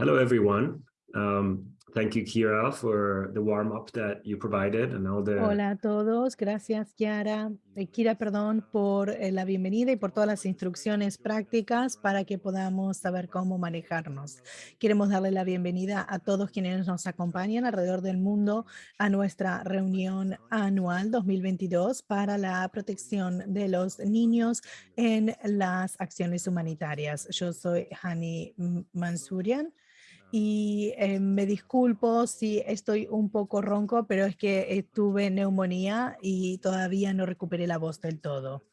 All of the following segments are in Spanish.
Hello, everyone. Um, thank you, Kira, for the warm-up that you provided and all the... Hola a todos, gracias Kiara, eh, Kira, perdón, por eh, la bienvenida y por todas las instrucciones prácticas para que podamos saber cómo manejarnos. Queremos darle la bienvenida a todos quienes nos acompañan alrededor del mundo a nuestra reunión anual 2022 para la protección de los niños en las acciones humanitarias. Yo soy Hani Mansurian y eh, me disculpo si estoy un poco ronco, pero es que tuve neumonía y todavía no recuperé la voz del todo.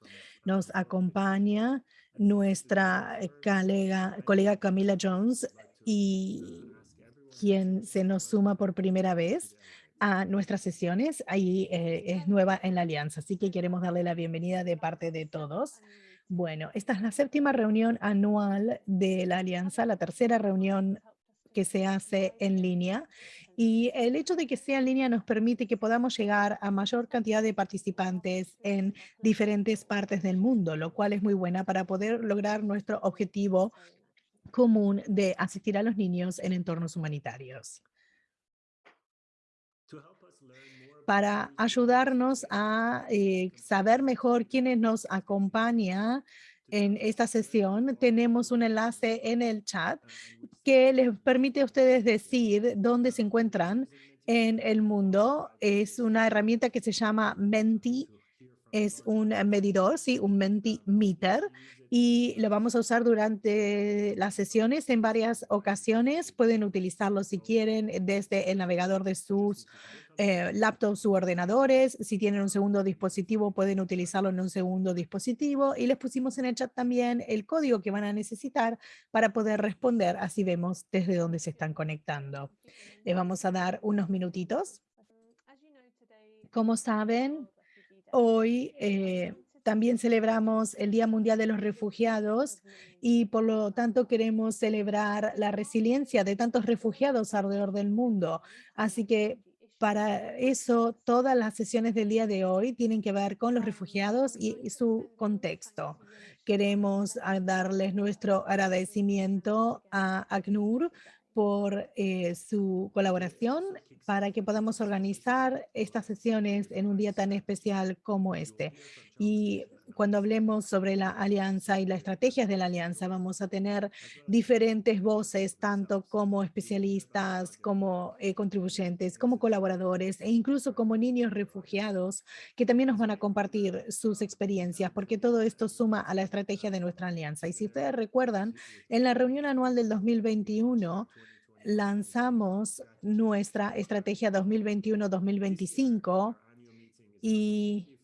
Nos acompaña nuestra eh, colega, colega Camila Jones y quien se nos suma por primera vez a nuestras sesiones. Ahí eh, es nueva en la alianza, así que queremos darle la bienvenida de parte de todos. Bueno, esta es la séptima reunión anual de la alianza, la tercera reunión que se hace en línea y el hecho de que sea en línea nos permite que podamos llegar a mayor cantidad de participantes en diferentes partes del mundo, lo cual es muy buena para poder lograr nuestro objetivo común de asistir a los niños en entornos humanitarios. Para ayudarnos a eh, saber mejor quiénes nos acompaña en esta sesión tenemos un enlace en el chat que les permite a ustedes decir dónde se encuentran en el mundo. Es una herramienta que se llama Menti, es un medidor, sí, un Mentimeter, y lo vamos a usar durante las sesiones en varias ocasiones. Pueden utilizarlo si quieren desde el navegador de sus eh, laptops u ordenadores. Si tienen un segundo dispositivo, pueden utilizarlo en un segundo dispositivo. Y les pusimos en el chat también el código que van a necesitar para poder responder. Así vemos desde dónde se están conectando. Les vamos a dar unos minutitos. Como saben, hoy eh, también celebramos el Día Mundial de los Refugiados y por lo tanto queremos celebrar la resiliencia de tantos refugiados alrededor del mundo. Así que para eso, todas las sesiones del día de hoy tienen que ver con los refugiados y su contexto. Queremos ah, darles nuestro agradecimiento a ACNUR por eh, su colaboración para que podamos organizar estas sesiones en un día tan especial como este. Y cuando hablemos sobre la alianza y las estrategias de la alianza, vamos a tener diferentes voces, tanto como especialistas, como eh, contribuyentes, como colaboradores e incluso como niños refugiados que también nos van a compartir sus experiencias, porque todo esto suma a la estrategia de nuestra alianza. Y si ustedes recuerdan, en la reunión anual del 2021, lanzamos nuestra estrategia 2021-2025 y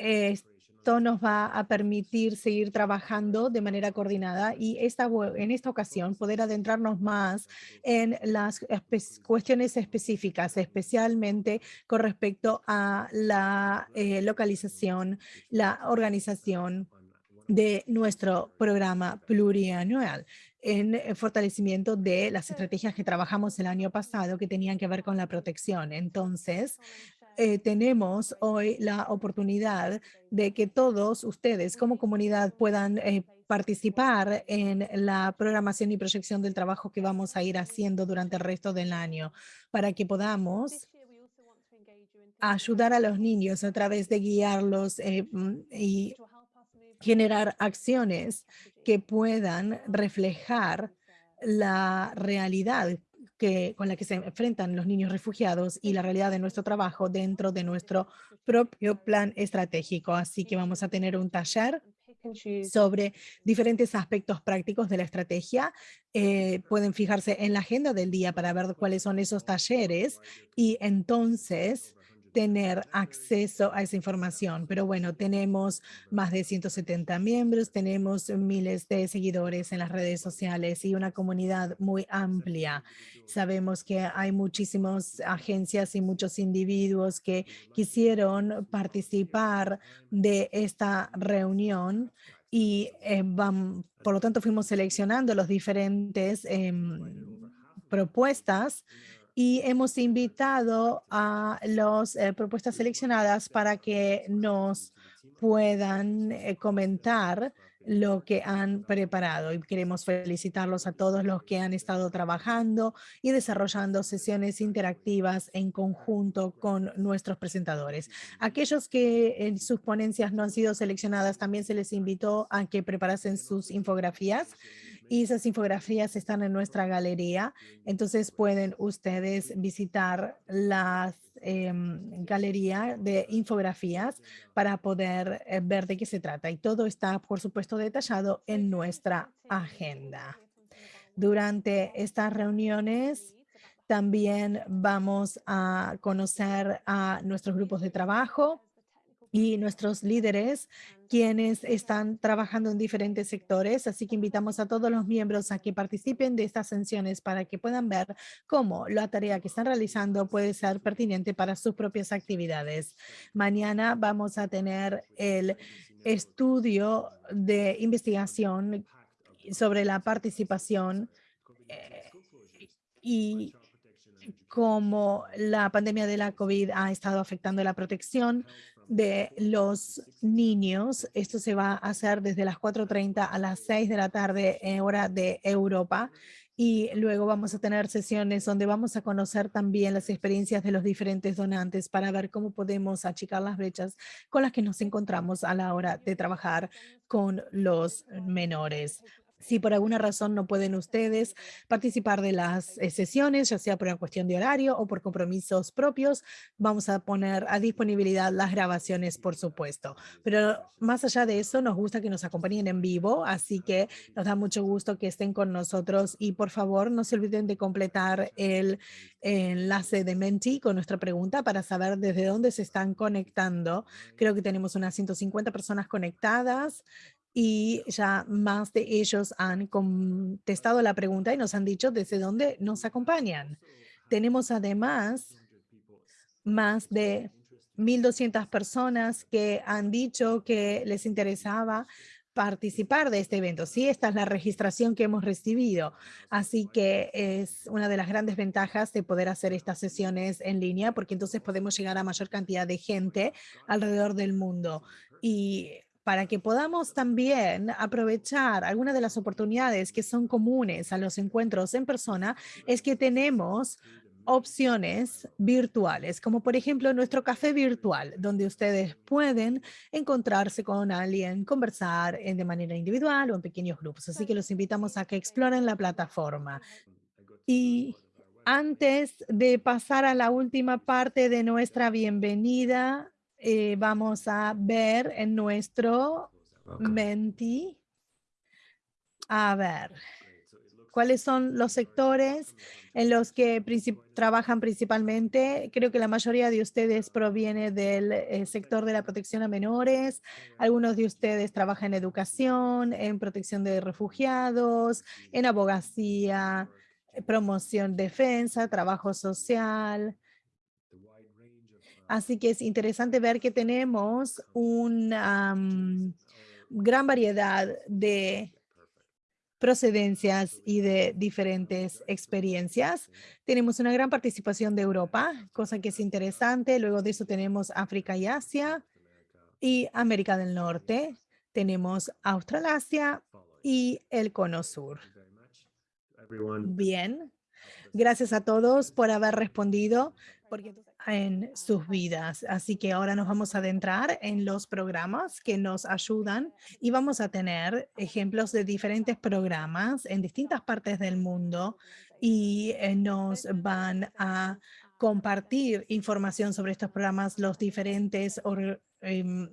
esto nos va a permitir seguir trabajando de manera coordinada y esta, en esta ocasión poder adentrarnos más en las cuestiones específicas, especialmente con respecto a la eh, localización, la organización de nuestro programa plurianual en eh, fortalecimiento de las estrategias que trabajamos el año pasado que tenían que ver con la protección. Entonces, eh, tenemos hoy la oportunidad de que todos ustedes como comunidad puedan eh, participar en la programación y proyección del trabajo que vamos a ir haciendo durante el resto del año para que podamos ayudar a los niños a través de guiarlos mm, y generar acciones que puedan reflejar la realidad con la que se enfrentan los niños refugiados y la realidad de nuestro trabajo dentro de nuestro propio plan estratégico. Así que vamos a tener un taller sobre diferentes aspectos prácticos de la estrategia. Eh, pueden fijarse en la agenda del día para ver cuáles son esos talleres y entonces tener acceso a esa información. Pero bueno, tenemos más de 170 miembros, tenemos miles de seguidores en las redes sociales y una comunidad muy amplia. Sabemos que hay muchísimas agencias y muchos individuos que quisieron participar de esta reunión y eh, por lo tanto fuimos seleccionando los diferentes em, propuestas y hemos invitado a las eh, propuestas seleccionadas para que nos puedan eh, comentar lo que han preparado y queremos felicitarlos a todos los que han estado trabajando y desarrollando sesiones interactivas en conjunto con nuestros presentadores. Aquellos que en sus ponencias no han sido seleccionadas, también se les invitó a que preparasen sus infografías y esas infografías están en nuestra galería. Entonces pueden ustedes visitar la em, galería de infografías para poder eh, ver de qué se trata. Y todo está, por supuesto, detallado en nuestra agenda. Durante estas reuniones también vamos a conocer a nuestros grupos de trabajo y nuestros líderes quienes están trabajando en diferentes sectores, así que invitamos a todos los miembros a que participen de estas sesiones para que puedan ver cómo la tarea que están realizando puede ser pertinente para sus propias actividades. Mañana vamos a tener el estudio de investigación sobre la participación eh, y cómo la pandemia de la COVID ha estado afectando la protección de los niños. Esto se va a hacer desde las 4.30 a las 6 de la tarde en hora de Europa. Y luego vamos a tener sesiones donde vamos a conocer también las experiencias de los diferentes donantes para ver cómo podemos achicar las brechas con las que nos encontramos a la hora de trabajar con los menores. Si por alguna razón no pueden ustedes participar de las eh, sesiones, ya sea por una cuestión de horario o por compromisos propios, vamos a poner a disponibilidad las grabaciones, por supuesto. Pero más allá de eso, nos gusta que nos acompañen en vivo, así que nos da mucho gusto que estén con nosotros y por favor no se olviden de completar el enlace de Menti con nuestra pregunta para saber desde dónde se están conectando. Creo que tenemos unas 150 personas conectadas y ya más de ellos han contestado la pregunta y nos han dicho desde dónde nos acompañan. Tenemos además más de 1.200 personas que han dicho que les interesaba participar de este evento. Sí, esta es la registración que hemos recibido. Así que es una de las grandes ventajas de poder hacer estas sesiones en línea, porque entonces podemos llegar a mayor cantidad de gente alrededor del mundo. Y para que podamos también aprovechar algunas de las oportunidades que son comunes a los encuentros en persona, es que tenemos opciones virtuales, como por ejemplo nuestro café virtual, donde ustedes pueden encontrarse con alguien, conversar de manera individual o en pequeños grupos. Así que los invitamos a que exploren la plataforma. Y antes de pasar a la última parte de nuestra bienvenida, eh, vamos a ver en nuestro Menti. A ver, ¿cuáles son los sectores en los que trabajan principalmente? Creo que la mayoría de ustedes proviene del eh, sector de la protección a menores. Algunos de ustedes trabajan en educación, en protección de refugiados, en abogacía, promoción, defensa, trabajo social, Así que es interesante ver que tenemos una gran variedad de procedencias y de diferentes experiencias. Tenemos una gran participación de Europa, cosa que es interesante. Luego de eso tenemos África y Asia y América del Norte. Tenemos Australasia y el Cono Sur. Bien. Gracias a todos por haber respondido. En sus vidas. Así que ahora nos vamos a adentrar en los programas que nos ayudan y vamos a tener ejemplos de diferentes programas en distintas partes del mundo y eh, nos van a compartir información sobre estos programas los diferentes Em,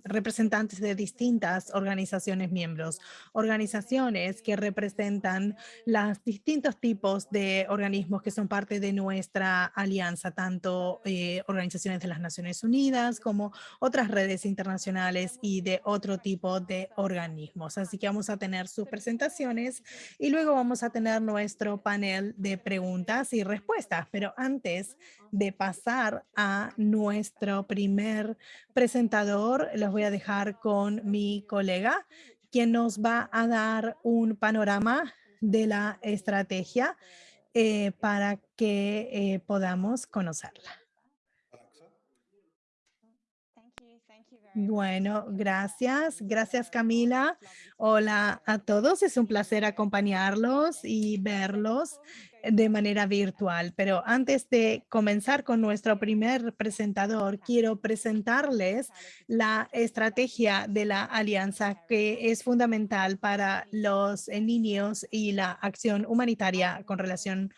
representantes de distintas organizaciones miembros, organizaciones que representan los distintos tipos de organismos que son parte de nuestra alianza, tanto eh, organizaciones de las Naciones Unidas como otras redes internacionales y de otro tipo de organismos. Así que vamos a tener sus presentaciones y luego vamos a tener nuestro panel de preguntas y respuestas. Pero antes de pasar a nuestro primer presentador, los voy a dejar con mi colega, quien nos va a dar un panorama de la estrategia eh, para que eh, podamos conocerla. Bueno, gracias. Gracias, Camila. Hola a todos. Es un placer acompañarlos y verlos de manera virtual. Pero antes de comenzar con nuestro primer presentador, quiero presentarles la estrategia de la alianza que es fundamental para los niños y la acción humanitaria con relación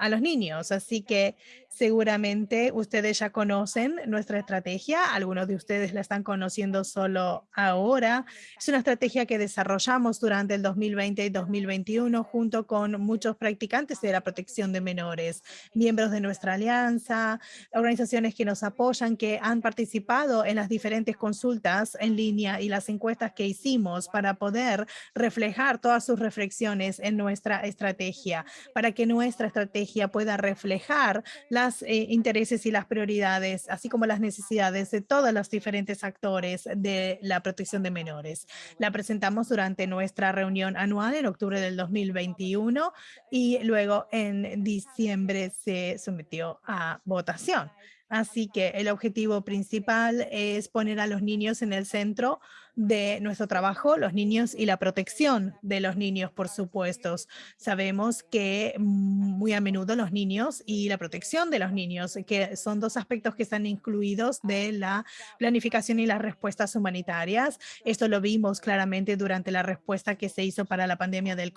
a los niños. Así que seguramente ustedes ya conocen nuestra estrategia. Algunos de ustedes la están conociendo solo ahora. Es una estrategia que desarrollamos durante el 2020 y 2021 junto con muchos practicantes de la protección de menores, miembros de nuestra alianza, organizaciones que nos apoyan, que han participado en las diferentes consultas en línea y las encuestas que hicimos para poder reflejar todas sus reflexiones en nuestra estrategia, para que nuestra estrategia pueda reflejar los eh, intereses y las prioridades, así como las necesidades de todos los diferentes actores de la protección de menores. La presentamos durante nuestra reunión anual en octubre del 2021 y luego en diciembre se sometió a votación. Así que el objetivo principal es poner a los niños en el centro de nuestro trabajo, los niños y la protección de los niños, por supuesto. Sabemos que muy a menudo los niños y la protección de los niños, que son dos aspectos que están incluidos de la planificación y las respuestas humanitarias. Esto lo vimos claramente durante la respuesta que se hizo para la pandemia del,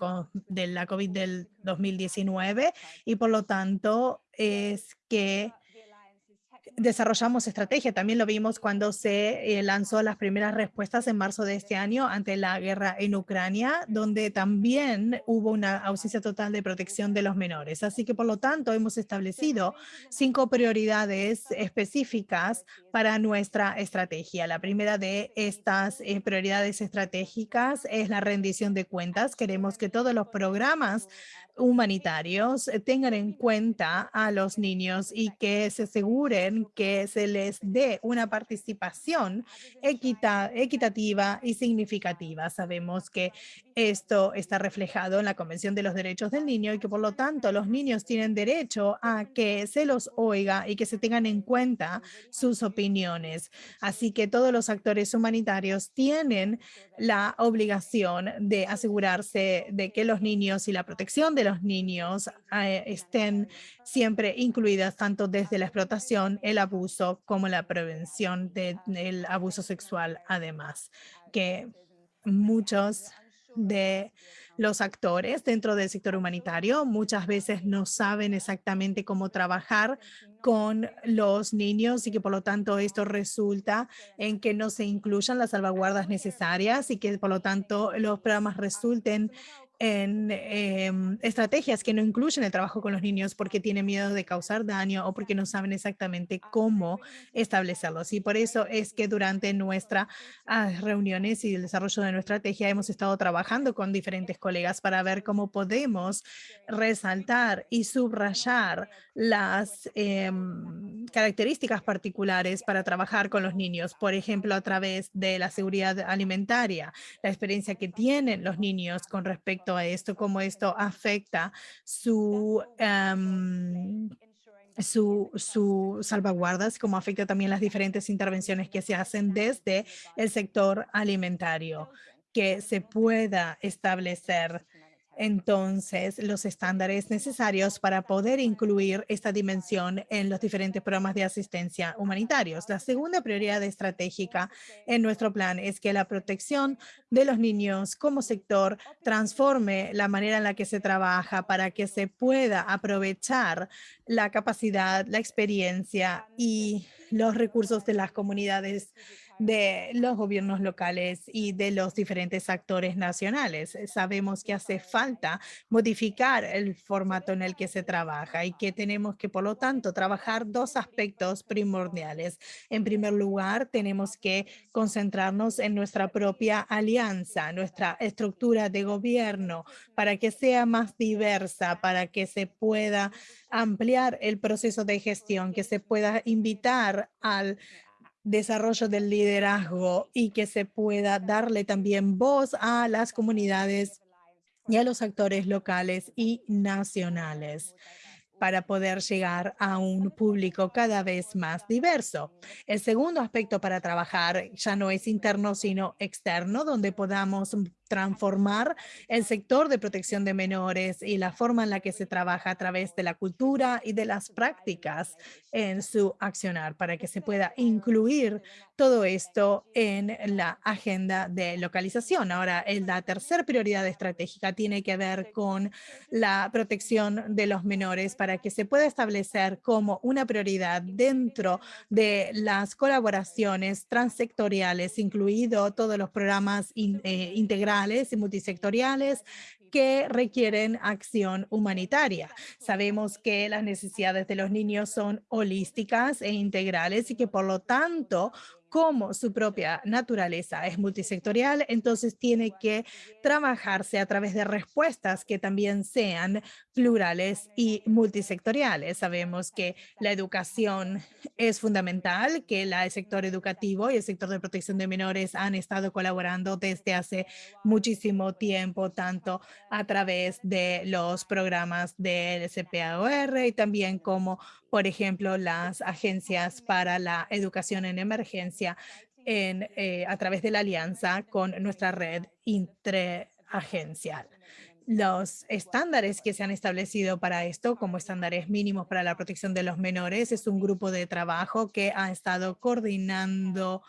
de la COVID del 2019 y por lo tanto es que desarrollamos estrategia. También lo vimos cuando se eh, lanzó las primeras respuestas en marzo de este año ante la guerra en Ucrania, donde también hubo una ausencia total de protección de los menores. Así que, por lo tanto, hemos establecido cinco prioridades específicas para nuestra estrategia. La primera de estas eh, prioridades estratégicas es la rendición de cuentas. Queremos que todos los programas humanitarios eh, tengan en cuenta a los niños y que se aseguren que se les dé una participación equitativa y significativa. Sabemos que esto está reflejado en la Convención de los Derechos del Niño y que por lo tanto los niños tienen derecho a que se los oiga y que se tengan en cuenta sus opiniones. Así que todos los actores humanitarios tienen la obligación de asegurarse de que los niños y la protección de los niños eh, estén siempre incluidas tanto desde la explotación, el abuso, como la prevención del abuso sexual, además que muchos de los actores dentro del sector humanitario muchas veces no saben exactamente cómo trabajar con los niños y que por lo tanto esto resulta en que no se incluyan las salvaguardas necesarias y que por lo tanto los programas resulten en em, estrategias que no incluyen el trabajo con los niños porque tienen miedo de causar daño o porque no saben exactamente cómo establecerlos. Y por eso es que durante nuestras ah, reuniones y el desarrollo de nuestra estrategia hemos estado trabajando con diferentes colegas para ver cómo podemos resaltar y subrayar las em, características particulares para trabajar con los niños, por ejemplo, a través de la seguridad alimentaria, la experiencia que tienen los niños con respecto a esto, cómo esto afecta su... Em, su, su, salvaguardas, cómo afecta también las diferentes intervenciones que se hacen desde el sector alimentario, que se pueda establecer entonces los estándares necesarios para poder incluir esta dimensión en los diferentes programas de asistencia humanitarios. La segunda prioridad estratégica en nuestro plan es que la protección de los niños como sector transforme la manera en la que se trabaja para que se pueda aprovechar la capacidad, la experiencia y los recursos de las comunidades de los gobiernos locales y de los diferentes actores nacionales. Sabemos que hace falta modificar el formato en el que se trabaja y que tenemos que, por lo tanto, trabajar dos aspectos primordiales. En primer lugar, tenemos que concentrarnos en nuestra propia alianza, nuestra estructura de gobierno, para que sea más diversa, para que se pueda ampliar el proceso de gestión, que se pueda invitar al desarrollo del liderazgo y que se pueda darle también voz a las comunidades y a los actores locales y nacionales para poder llegar a un público cada vez más diverso. El segundo aspecto para trabajar ya no es interno, sino externo, donde podamos transformar el sector de protección de menores y la forma en la que se trabaja a través de la cultura y de las prácticas en su accionar para que se pueda incluir todo esto en la agenda de localización. Ahora, la tercera prioridad estratégica tiene que ver con la protección de los menores para que se pueda establecer como una prioridad dentro de las colaboraciones transsectoriales, incluido todos los programas eh, integrales y multisectoriales que requieren acción humanitaria. Sabemos que las necesidades de los niños son holísticas e integrales y que por lo tanto como su propia naturaleza es multisectorial, entonces tiene que trabajarse a través de respuestas que también sean plurales y multisectoriales. Sabemos que la educación es fundamental, que el sector educativo y el sector de protección de menores han estado colaborando desde hace muchísimo tiempo, tanto a través de los programas del CPAOR y también como por ejemplo, las agencias para la educación en emergencia en, eh, a través de la alianza con nuestra red interagencial. Los estándares que se han establecido para esto, como estándares mínimos para la protección de los menores, es un grupo de trabajo que ha estado coordinando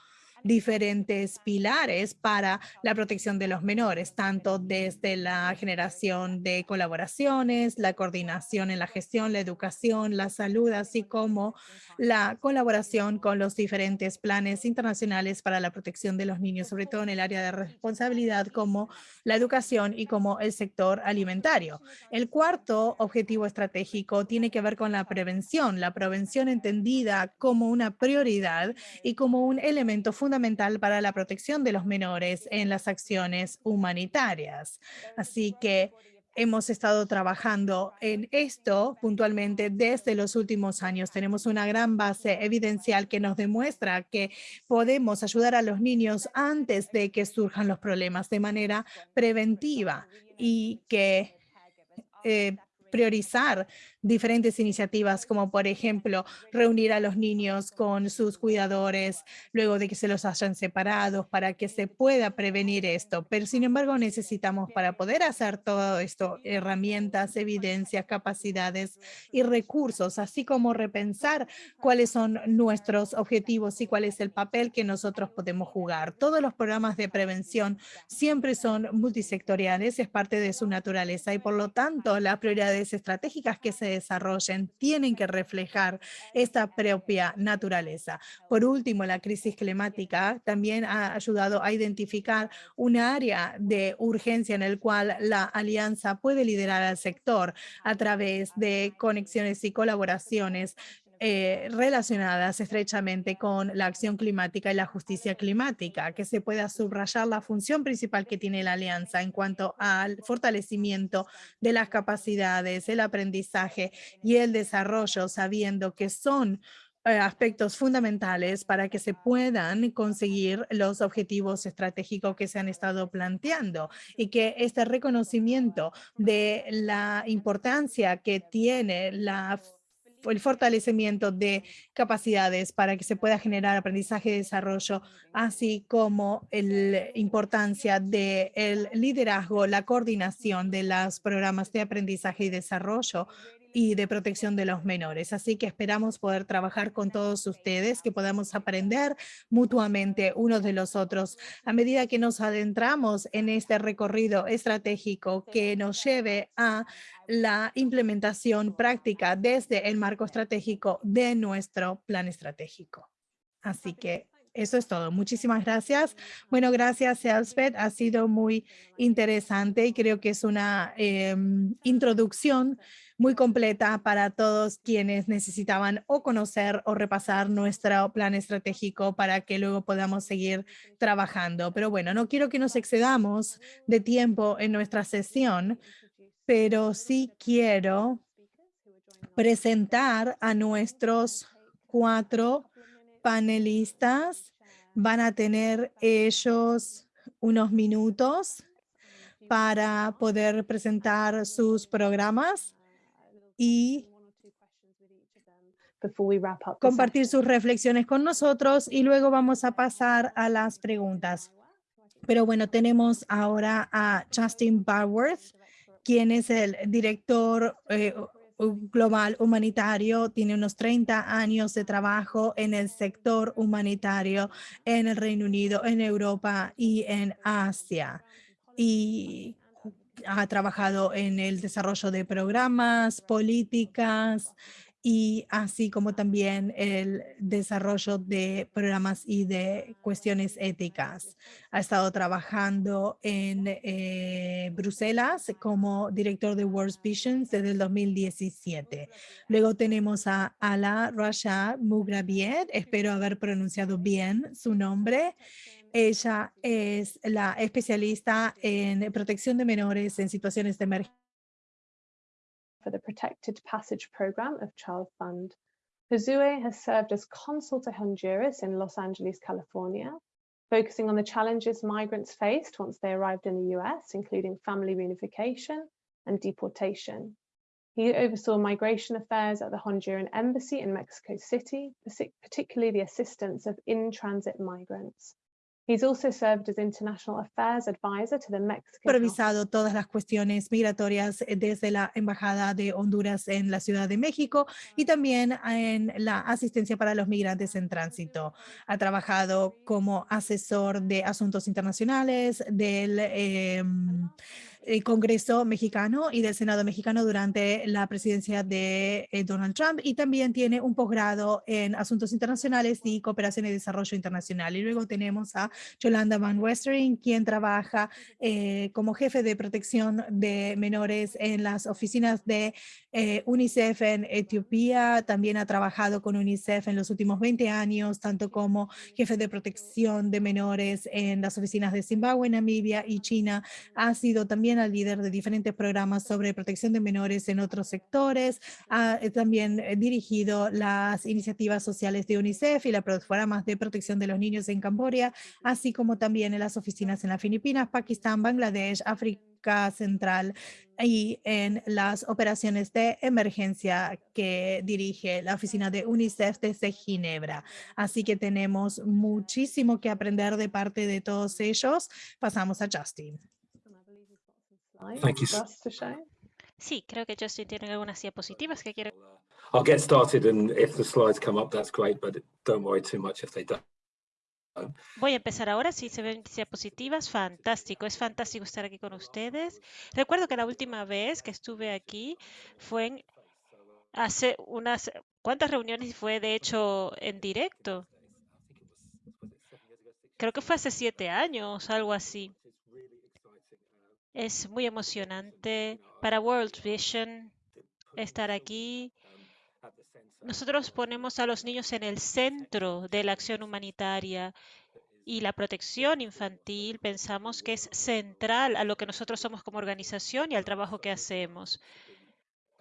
diferentes pilares para la protección de los menores, tanto desde la generación de colaboraciones, la coordinación en la gestión, la educación, la salud, así como la colaboración con los diferentes planes internacionales para la protección de los niños, sobre todo en el área de responsabilidad como la educación y como el sector alimentario. El cuarto objetivo estratégico tiene que ver con la prevención, la prevención entendida como una prioridad y como un elemento fundamental fundamental para la protección de los menores en las acciones humanitarias. Así que hemos estado trabajando en esto puntualmente desde los últimos años. Tenemos una gran base evidencial que nos demuestra que podemos ayudar a los niños antes de que surjan los problemas de manera preventiva y que eh, priorizar diferentes iniciativas como por ejemplo reunir a los niños con sus cuidadores luego de que se los hayan separado para que se pueda prevenir esto. Pero sin embargo necesitamos para poder hacer todo esto herramientas, evidencias, capacidades y recursos, así como repensar cuáles son nuestros objetivos y cuál es el papel que nosotros podemos jugar. Todos los programas de prevención siempre son multisectoriales, es parte de su naturaleza y por lo tanto las prioridades estratégicas que se desarrollen tienen que reflejar esta propia naturaleza. Por último, la crisis climática también ha ayudado a identificar un área de urgencia en el cual la alianza puede liderar al sector a través de conexiones y colaboraciones eh, relacionadas estrechamente con la acción climática y la justicia climática, que se pueda subrayar la función principal que tiene la alianza en cuanto al fortalecimiento de las capacidades, el aprendizaje y el desarrollo, sabiendo que son eh, aspectos fundamentales para que se puedan conseguir los objetivos estratégicos que se han estado planteando y que este reconocimiento de la importancia que tiene la el fortalecimiento de capacidades para que se pueda generar aprendizaje y desarrollo, así como la importancia del liderazgo, la coordinación de los programas de aprendizaje y desarrollo y de protección de los menores. Así que esperamos poder trabajar con todos ustedes, que podamos aprender mutuamente unos de los otros a medida que nos adentramos en este recorrido estratégico que nos lleve a la implementación práctica desde el marco estratégico de nuestro plan estratégico. Así que eso es todo. Muchísimas gracias. Bueno, gracias, Elspeth. Ha sido muy interesante y creo que es una em, introducción muy completa para todos quienes necesitaban o conocer o repasar nuestro plan estratégico para que luego podamos seguir trabajando. Pero bueno, no quiero que nos excedamos de tiempo en nuestra sesión, pero sí quiero presentar a nuestros cuatro panelistas. Van a tener ellos unos minutos para poder presentar sus programas y compartir sus reflexiones con nosotros y luego vamos a pasar a las preguntas. Pero bueno, tenemos ahora a Justin Barworth, quien es el director eh, global humanitario, tiene unos 30 años de trabajo en el sector humanitario en el Reino Unido, en Europa y en Asia. Y ha trabajado en el desarrollo de programas, políticas y así como también el desarrollo de programas y de cuestiones éticas. Ha estado trabajando en eh, Bruselas como director de World Visions desde el 2017. Luego tenemos a Ala Rasha Mugrabiet, espero haber pronunciado bien su nombre. Ella es la especialista en protección de menores en situaciones de emergencia. for the Protected Passage Program of Child Fund. Josue has served as consul to Honduras in Los Angeles, California, focusing on the challenges migrants faced once they arrived in the US, including family reunification and deportation. He oversaw migration affairs at the Honduran embassy in Mexico City, particularly the assistance of in-transit migrants. He's also served as international affairs advisor to the Mexican House supervisado todas las cuestiones migratorias eh, desde la Embajada de Honduras en la Ciudad de México y también en la asistencia para los migrantes en tránsito. Ha trabajado como asesor de asuntos internacionales del em, el Congreso mexicano y del Senado mexicano durante la presidencia de eh, Donald Trump y también tiene un posgrado en asuntos internacionales y cooperación y desarrollo internacional. Y luego tenemos a Yolanda Van Westering, quien trabaja eh, como jefe de protección de menores en las oficinas de eh, UNICEF en Etiopía. También ha trabajado con UNICEF en los últimos 20 años, tanto como jefe de protección de menores en las oficinas de Zimbabue, Namibia y China. Ha sido también el líder de diferentes programas sobre protección de menores en otros sectores. Ha eh, también eh, dirigido las iniciativas sociales de UNICEF y los programas de protección de los niños en Camboya, así como también en las oficinas en las Filipinas, Pakistán, Bangladesh, África Central y en las operaciones de emergencia que dirige la oficina de UNICEF desde Ginebra. Así que tenemos muchísimo que aprender de parte de todos ellos. Pasamos a Justin. Thank you show. Sí, creo que Justin tiene algunas diapositivas que quiere. I'll get started and if the slides come up, that's great, but don't worry too much if they don't. Voy a empezar ahora. Si se ven diapositivas, fantástico. Es fantástico estar aquí con ustedes. Recuerdo que la última vez que estuve aquí fue en hace unas cuantas reuniones fue de hecho en directo. Creo que fue hace siete años, algo así. Es muy emocionante para World Vision estar aquí. Nosotros ponemos a los niños en el centro de la acción humanitaria y la protección infantil pensamos que es central a lo que nosotros somos como organización y al trabajo que hacemos.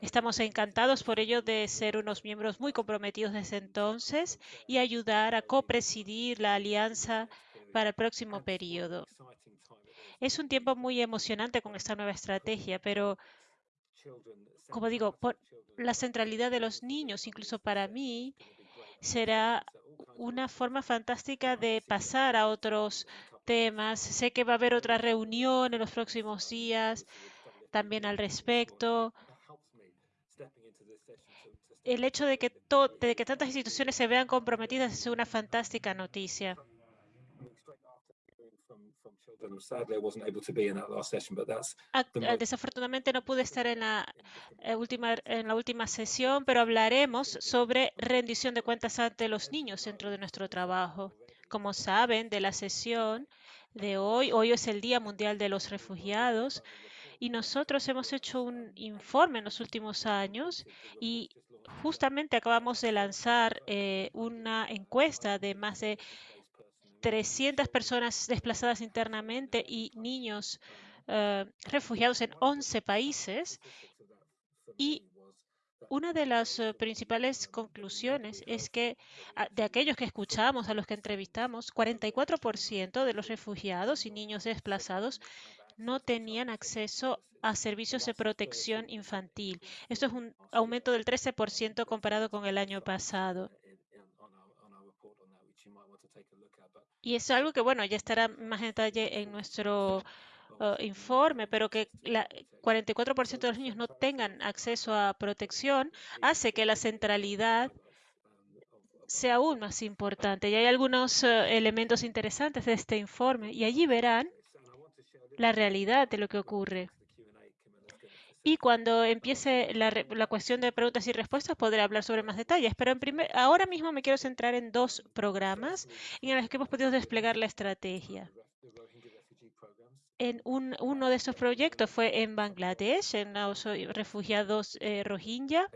Estamos encantados por ello de ser unos miembros muy comprometidos desde entonces y ayudar a copresidir la alianza para el próximo periodo. Es un tiempo muy emocionante con esta nueva estrategia, pero como digo, por la centralidad de los niños, incluso para mí, será una forma fantástica de pasar a otros temas. Sé que va a haber otra reunión en los próximos días también al respecto. El hecho de que, to- de que tantas instituciones se vean comprometidas es una fantástica noticia. Desafortunadamente no pude estar en la, eh, última, en la última sesión, pero hablaremos sobre rendición de cuentas ante los niños dentro de nuestro trabajo. Como saben, de la sesión de hoy, hoy es el Día Mundial de los Refugiados y nosotros hemos hecho un informe en los últimos años y justamente acabamos de lanzar eh, una encuesta de más de 300 personas desplazadas internamente y niños eh, refugiados en 11 países. Y una de las eh, principales conclusiones es que de aquellos que escuchamos, a los que entrevistamos, 44% de los refugiados y niños desplazados no tenían acceso a servicios de protección infantil. Esto es un aumento del 13% comparado con el año pasado. Y es algo que, bueno, ya estará más en detalle en nuestro uh, informe, pero que la 44% de los niños no tengan acceso a protección hace que la centralidad sea aún más importante. Y hay algunos uh, elementos interesantes de este informe y allí verán la realidad de lo que ocurre. Y cuando empiece la, la, cuestión de preguntas y respuestas, podré hablar sobre más detalles. Pero en primer, ahora mismo me quiero centrar en dos programas en los que hemos podido desplegar la estrategia. En un, uno de estos proyectos fue en Bangladesh, en los refugiados eh, Rohingya,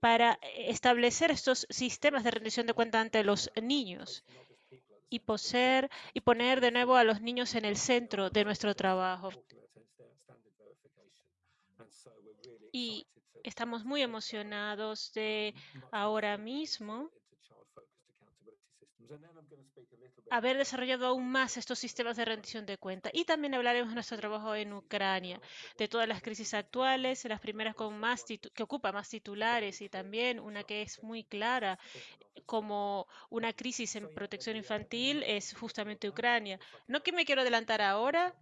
para establecer estos sistemas de rendición de cuenta ante los niños y, poseer, y poner de nuevo a los niños en el centro de nuestro trabajo. Y estamos muy emocionados de ahora mismo haber desarrollado aún más estos sistemas de rendición de cuenta. Y también hablaremos de nuestro trabajo en Ucrania, de todas las crisis actuales, las primeras con más que ocupa más titulares y también una que es muy clara como una crisis en protección infantil es justamente Ucrania. No que me quiero adelantar ahora,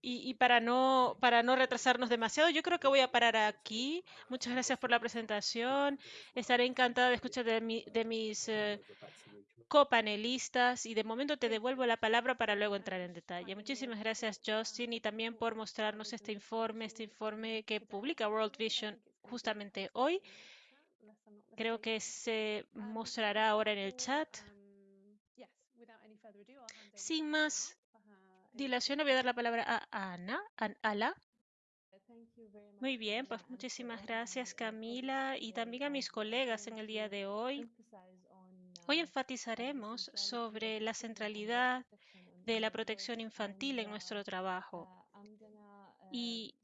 y, y, para, no, para no retrasarnos demasiado, yo creo que voy a parar aquí. Muchas gracias por la presentación. Estaré encantada de escuchar de, mi, de mis eh, copanelistas y de momento te devuelvo la palabra para luego entrar en detalle. Muchísimas gracias, Justin, y también por mostrarnos este informe, este informe que publica World Vision justamente hoy. Creo que se mostrará ahora en el chat. Sin más dilación, voy a dar la palabra a Ana, a Ala. Muy bien, pues muchísimas gracias Camila y también a mis colegas en el día de hoy. Hoy enfatizaremos sobre la centralidad de la protección infantil en nuestro trabajo y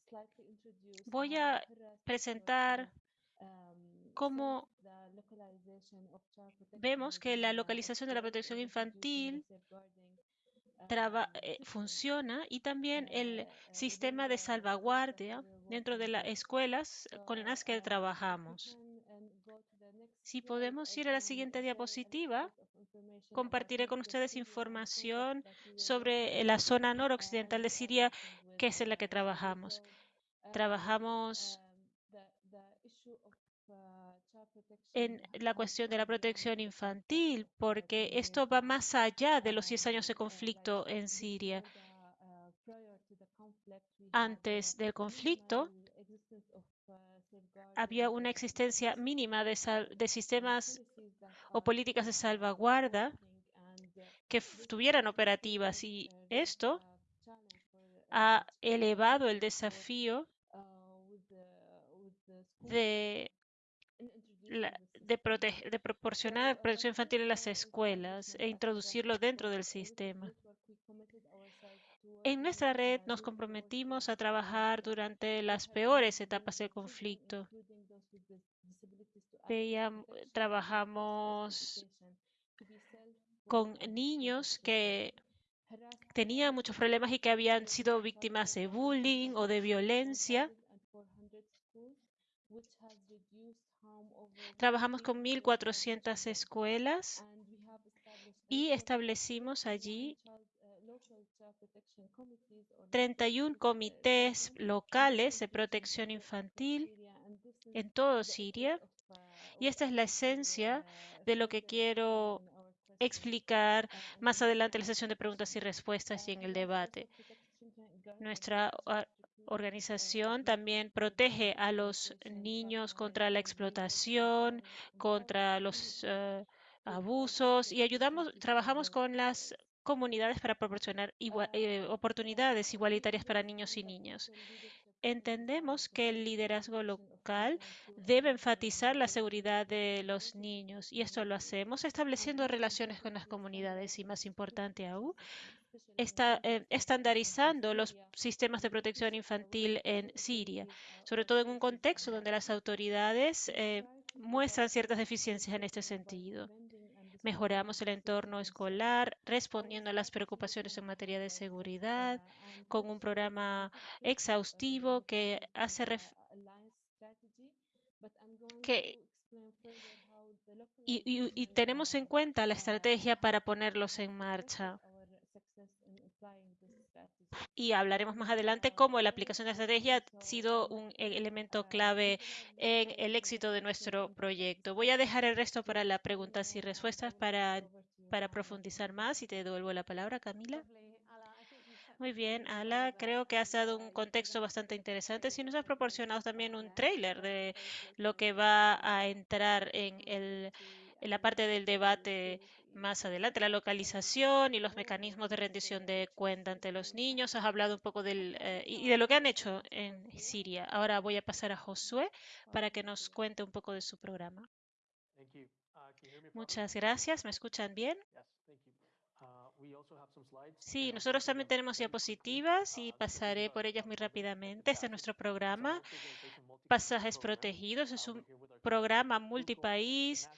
voy a presentar cómo vemos que la localización de la protección infantil eh, funciona y también el sistema de salvaguardia dentro de las escuelas con las que trabajamos. Si podemos ir a la siguiente diapositiva, compartiré con ustedes información sobre la zona noroccidental de Siria, que es en la que trabajamos. Trabajamos en la cuestión de la protección infantil, porque esto va más allá de los 10 años de conflicto en Siria. Antes del conflicto, había una existencia mínima de, de sistemas o políticas de salvaguarda que estuvieran operativas y esto ha elevado el desafío de, de, de proporcionar protección infantil en las escuelas e introducirlo dentro del sistema. En nuestra red nos comprometimos a trabajar durante las peores etapas del conflicto. Veíamos, trabajamos con niños que tenían muchos problemas y que habían sido víctimas de bullying o de violencia. Trabajamos con 1.400 escuelas y establecimos allí 31 comités locales de protección infantil en todo Siria. Y esta es la esencia de lo que quiero explicar más adelante en la sesión de preguntas y respuestas y en el debate. Nuestra ah, organización también protege a los niños contra la explotación, contra los uh, abusos y ayudamos, trabajamos con las comunidades para proporcionar eh, oportunidades igualitarias para niños y niñas. Entendemos que el liderazgo local debe enfatizar la seguridad de los niños y esto lo hacemos estableciendo relaciones con las comunidades y más importante aún, está eh, estandarizando los sistemas de protección infantil en Siria, sobre todo en un contexto donde las autoridades eh, muestran ciertas deficiencias en este sentido. Mejoramos el entorno escolar respondiendo a las preocupaciones en materia de seguridad con un programa exhaustivo que hace que y- y tenemos en cuenta la estrategia para ponerlos en marcha. Y hablaremos más adelante cómo la aplicación de estrategia ha sido un e- elemento clave en el éxito de nuestro proyecto. Voy a dejar el resto para las preguntas y respuestas para, para profundizar más y te devuelvo la palabra, Camila. Muy bien, Ala, creo que has dado un contexto bastante interesante. Si nos has proporcionado también un trailer de lo que va a entrar en, el, en la parte del debate más adelante, la localización y los mecanismos de rendición de cuenta ante los niños. Has hablado un poco del, eh, y de lo que han hecho en Siria. Ahora voy a pasar a Josué para que nos cuente un poco de su programa. Muchas gracias. ¿Me escuchan bien? Sí, nosotros también tenemos diapositivas y pasaré por ellas muy rápidamente. Este es nuestro programa, Pasajes Protegidos. Es un programa multipaís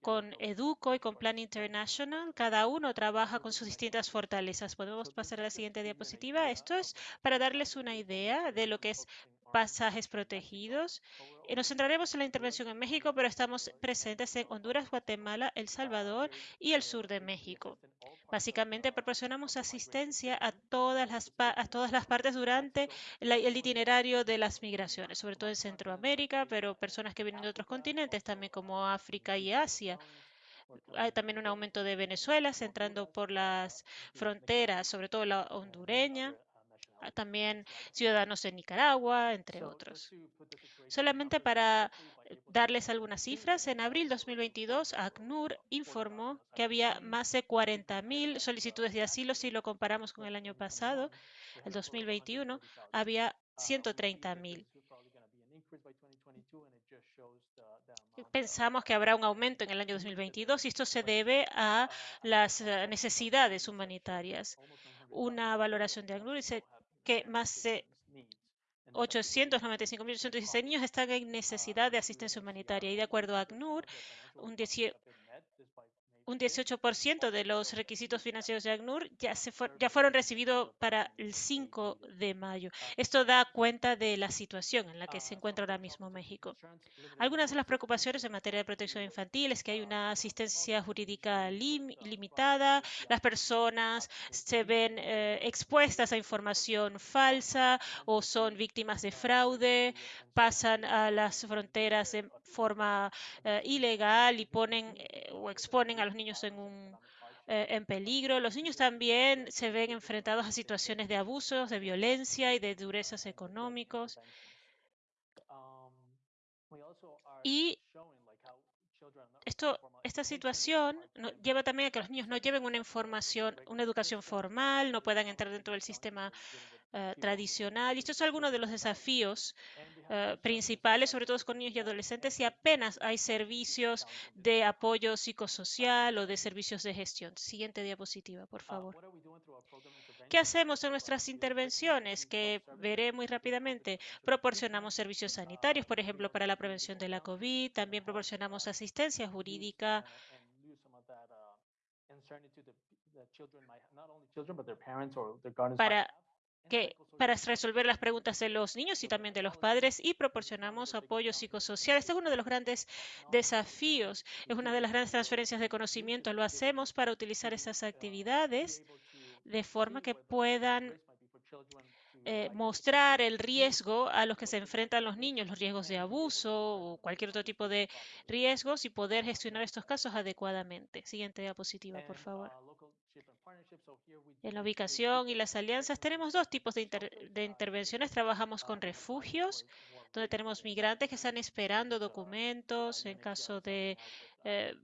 con Educo y con Plan International. Cada uno trabaja con sus distintas fortalezas. Podemos pasar a la siguiente diapositiva. Esto es para darles una idea de lo que es pasajes protegidos. Eh, Nos centraremos en la intervención en México, pero estamos presentes en Honduras, Guatemala, El Salvador y el sur de México. Básicamente proporcionamos asistencia a todas las, pa- a todas las partes durante la- el itinerario de las migraciones, sobre todo en Centroamérica, pero personas que vienen de otros continentes, también como África y Asia. Hay también un aumento de Venezuela, entrando por las fronteras, sobre todo la hondureña, también ciudadanos de Nicaragua, entre otros. Solamente para eh, darles algunas cifras, en abril 2022, ACNUR informó que había más de 40.000 solicitudes de asilo si lo comparamos con el año pasado, el 2021, había 130.000. Pensamos que habrá un aumento en el año 2022 y esto se debe a las eh, necesidades humanitarias. Una valoración de ACNUR dice que más de 895.816 niños están en necesidad de asistencia humanitaria. Y de acuerdo a ACNUR, un 18 un 18% de los requisitos financieros de ACNUR ya, se ya fueron recibidos para el 5 de mayo. Esto da cuenta de la situación en la que se encuentra ahora mismo México. Algunas de las preocupaciones en materia de protección infantil es que hay una asistencia jurídica lim- limitada, las personas se ven eh, expuestas a información falsa o son víctimas de fraude, pasan a las fronteras de forma eh, ilegal y ponen eh, o exponen a los niños en un eh, en peligro. Los niños también se ven enfrentados a situaciones de abusos, de violencia y de durezas económicos. Y esto, esta situación lleva también a que los niños no lleven una información, una educación formal, no puedan entrar dentro del sistema eh, tradicional. Y estos son algunos de los desafíos eh, principales, sobre todo con niños y adolescentes, y apenas hay servicios de apoyo psicosocial o de servicios de gestión. Siguiente diapositiva, por favor. ¿Qué hacemos en nuestras intervenciones? Que veré muy rápidamente. Proporcionamos servicios sanitarios, por ejemplo, para la prevención de la COVID. También proporcionamos asistencia jurídica para que para resolver las preguntas de los niños y también de los padres y proporcionamos apoyo psicosocial. Este es uno de los grandes desafíos, es una de las grandes transferencias de conocimiento. Lo hacemos para utilizar esas actividades de forma que puedan eh, mostrar el riesgo a los que se enfrentan los niños, los riesgos de abuso o cualquier otro tipo de riesgos y poder gestionar estos casos adecuadamente. Siguiente diapositiva, por favor. En la ubicación y las alianzas tenemos dos tipos de, inter- de intervenciones. Trabajamos con refugios, donde tenemos migrantes que están esperando documentos en caso de, eh,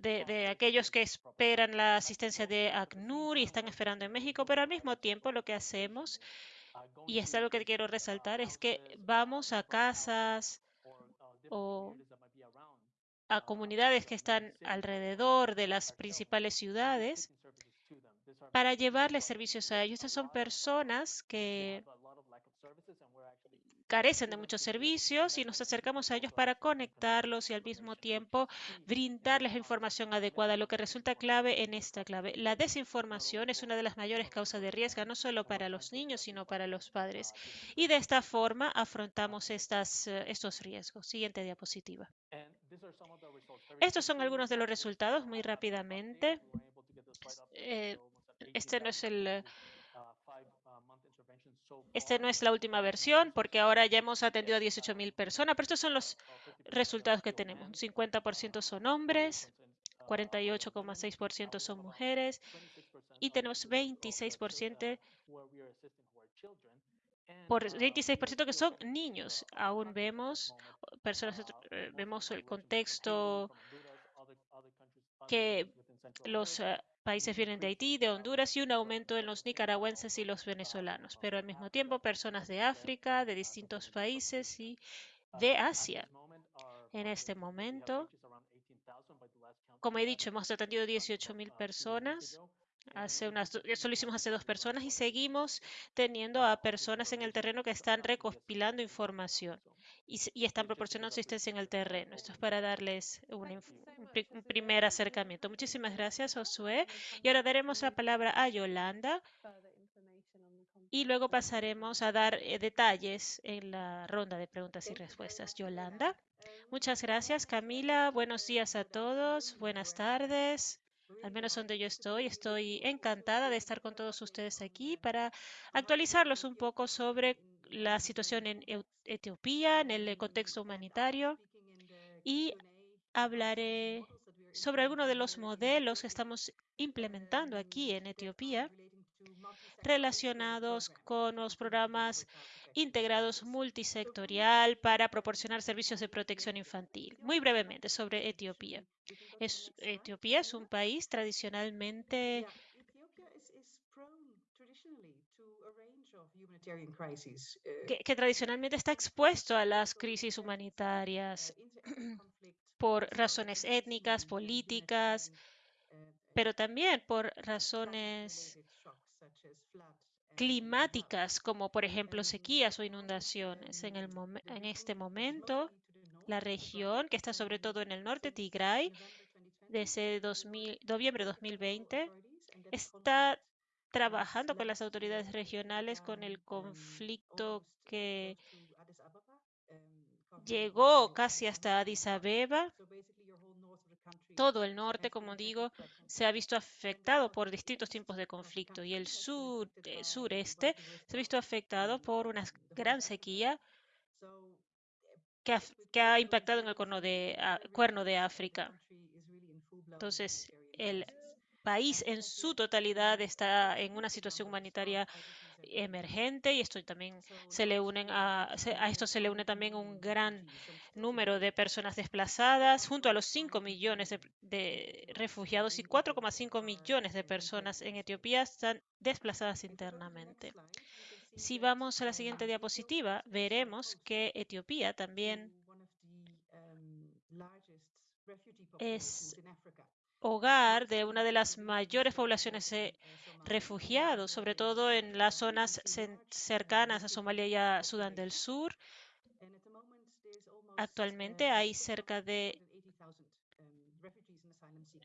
de, de aquellos que esperan la asistencia de ACNUR y están esperando en México, pero al mismo tiempo lo que hacemos, y es algo que quiero resaltar, es que vamos a casas o a comunidades que están alrededor de las principales ciudades para llevarles servicios a ellos. Estas son personas que carecen de muchos servicios y nos acercamos a ellos para conectarlos y al mismo tiempo brindarles la información adecuada, lo que resulta clave en esta clave. La desinformación es una de las mayores causas de riesgo, no solo para los niños, sino para los padres. Y de esta forma afrontamos estas, eh, estos riesgos. Siguiente diapositiva. Estos son algunos de los resultados muy rápidamente. Eh, este no es el este no es la última versión porque ahora ya hemos atendido a 18.000 personas, pero estos son los resultados que tenemos. 50% son hombres, 48,6% son mujeres y tenemos 26% por 26% que son niños. Aún vemos personas, eh, vemos el contexto que los eh, países vienen de Haití, de Honduras y un aumento en los nicaragüenses y los venezolanos, pero al mismo tiempo personas de África, de distintos países y de Asia. En este momento, como he dicho, hemos atendido 18.000 personas Hace unas, eso lo hicimos hace dos personas y seguimos teniendo a personas en el terreno que están recopilando información y, están proporcionando asistencia en el terreno. Esto es para darles un, un, primer acercamiento. Muchísimas gracias, Josué. Y ahora daremos la palabra a Yolanda y luego pasaremos a dar eh, detalles en la ronda de preguntas y respuestas. Yolanda. Muchas gracias, Camila. Buenos días a todos. Buenas tardes al menos donde yo estoy. Estoy encantada de estar con todos ustedes aquí para actualizarlos un poco sobre la situación en Etiopía, en el contexto humanitario y hablaré sobre algunos de los modelos que estamos implementando aquí en Etiopía relacionados con los programas integrados multisectorial para proporcionar servicios de protección infantil. Muy brevemente sobre Etiopía. Es, Etiopía es un país tradicionalmente que, que, tradicionalmente está expuesto a las crisis humanitarias por razones étnicas, políticas, pero también por razones climáticas, como por ejemplo sequías o inundaciones. En, el en este momento, la región, que está sobre todo en el norte, Tigray, desde 2000, noviembre de 2020, está trabajando con las autoridades regionales con el conflicto que llegó casi hasta Addis Abeba todo el norte, como digo, se ha visto afectado por distintos tipos de conflicto y el sur, eh, sureste se ha visto afectado por una gran sequía que ha, que ha impactado en el cuerno de, cuerno de África. Entonces, el país en su totalidad está en una situación humanitaria emergente y esto también se le unen a, a esto se le une también un gran número de personas desplazadas junto a los 5 millones de, de refugiados y 4,5 millones de personas en Etiopía están desplazadas internamente. Si vamos a la siguiente diapositiva, veremos que Etiopía también es hogar de una de las mayores poblaciones de refugiados, sobre todo en las zonas cercanas a Somalia y a Sudán del Sur. Actualmente hay cerca de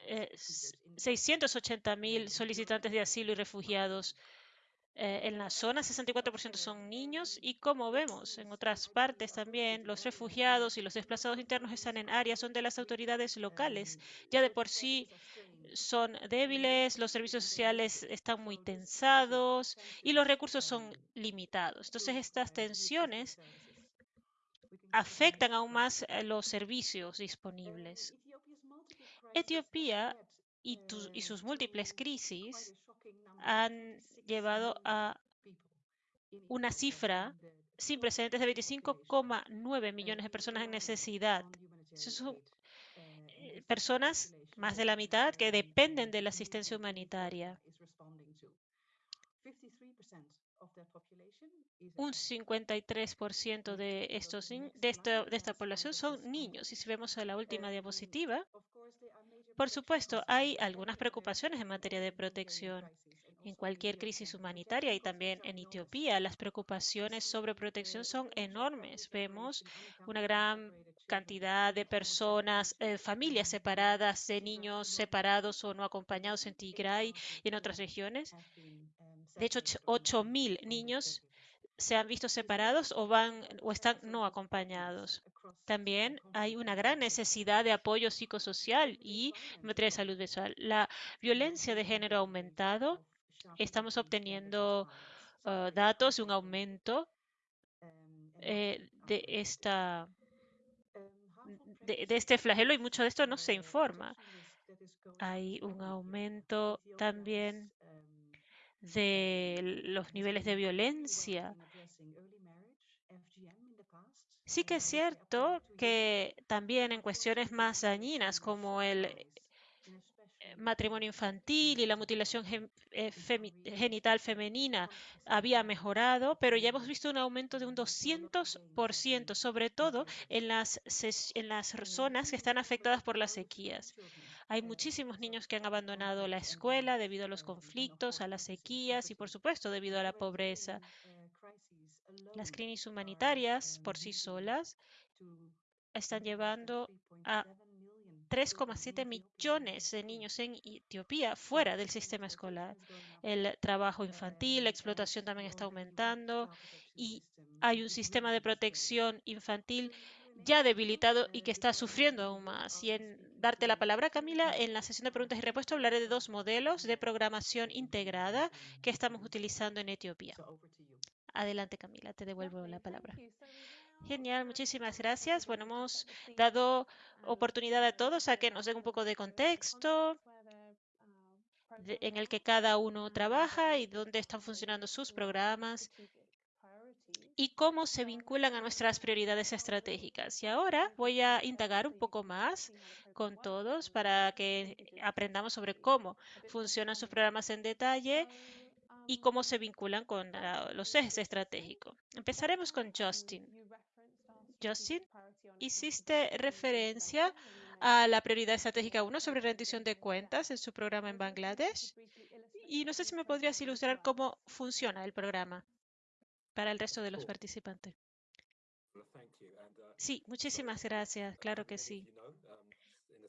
eh, 680.000 solicitantes de asilo y refugiados eh, en la zona, 64% son niños y como vemos en otras partes también, los refugiados y los desplazados internos están en áreas donde las autoridades locales ya de por sí son débiles, los servicios sociales están muy tensados y los recursos son limitados. Entonces estas tensiones afectan aún más los servicios disponibles. Etiopía y sus múltiples crisis han llevado a una cifra sin precedentes de 25,9 millones de personas en necesidad. son eh, personas, más de la mitad, que dependen de la asistencia humanitaria. Un 53% de, estos, esta, de esta población son niños. Y si vemos a la última diapositiva, por supuesto, hay algunas preocupaciones en materia de protección en cualquier crisis humanitaria y también en Etiopía. Las preocupaciones sobre protección son enormes. Vemos una gran cantidad de personas, eh, familias separadas, de niños separados o no acompañados en Tigray y en otras regiones. De hecho, 8.000 niños se han visto separados o van o están no acompañados. También hay una gran necesidad de apoyo psicosocial y en materia de salud visual. La violencia de género ha aumentado. Estamos obteniendo uh, datos de un aumento eh, de esta de, de, este flagelo y mucho de esto no se informa. Hay un aumento también de los niveles de violencia. Sí que es cierto que también en cuestiones más dañinas como el matrimonio infantil y la mutilación eh, genital femenina había mejorado, pero ya hemos visto un aumento de un 200%, sobre todo en las, en las zonas que están afectadas por las sequías. Hay muchísimos niños que han abandonado la escuela debido a los conflictos, a las sequías y, por supuesto, debido a la pobreza. Las crisis humanitarias por sí solas están llevando a 3,7 millones de niños en Etiopía fuera del sistema escolar. El trabajo infantil, la explotación también está aumentando y hay un sistema de protección infantil ya debilitado y que está sufriendo aún más. Y en darte la palabra, Camila, en la sesión de preguntas y respuestas hablaré de dos modelos de programación integrada que estamos utilizando en Etiopía. Adelante, Camila, te devuelvo la palabra. Genial, muchísimas gracias. Bueno, hemos dado oportunidad a todos a que nos den un poco de contexto en el que cada uno trabaja y dónde están funcionando sus programas y cómo se vinculan a nuestras prioridades estratégicas. Y ahora voy a indagar un poco más con todos para que aprendamos sobre cómo funcionan sus programas en detalle y cómo se vinculan con uh, los ejes estratégicos. Empezaremos con Justin. Justin, hiciste referencia a la prioridad estratégica 1 sobre rendición de cuentas en su programa en Bangladesh. Y no sé si me podrías ilustrar cómo funciona el programa para el resto de los participantes. Sí, muchísimas gracias. Claro que sí.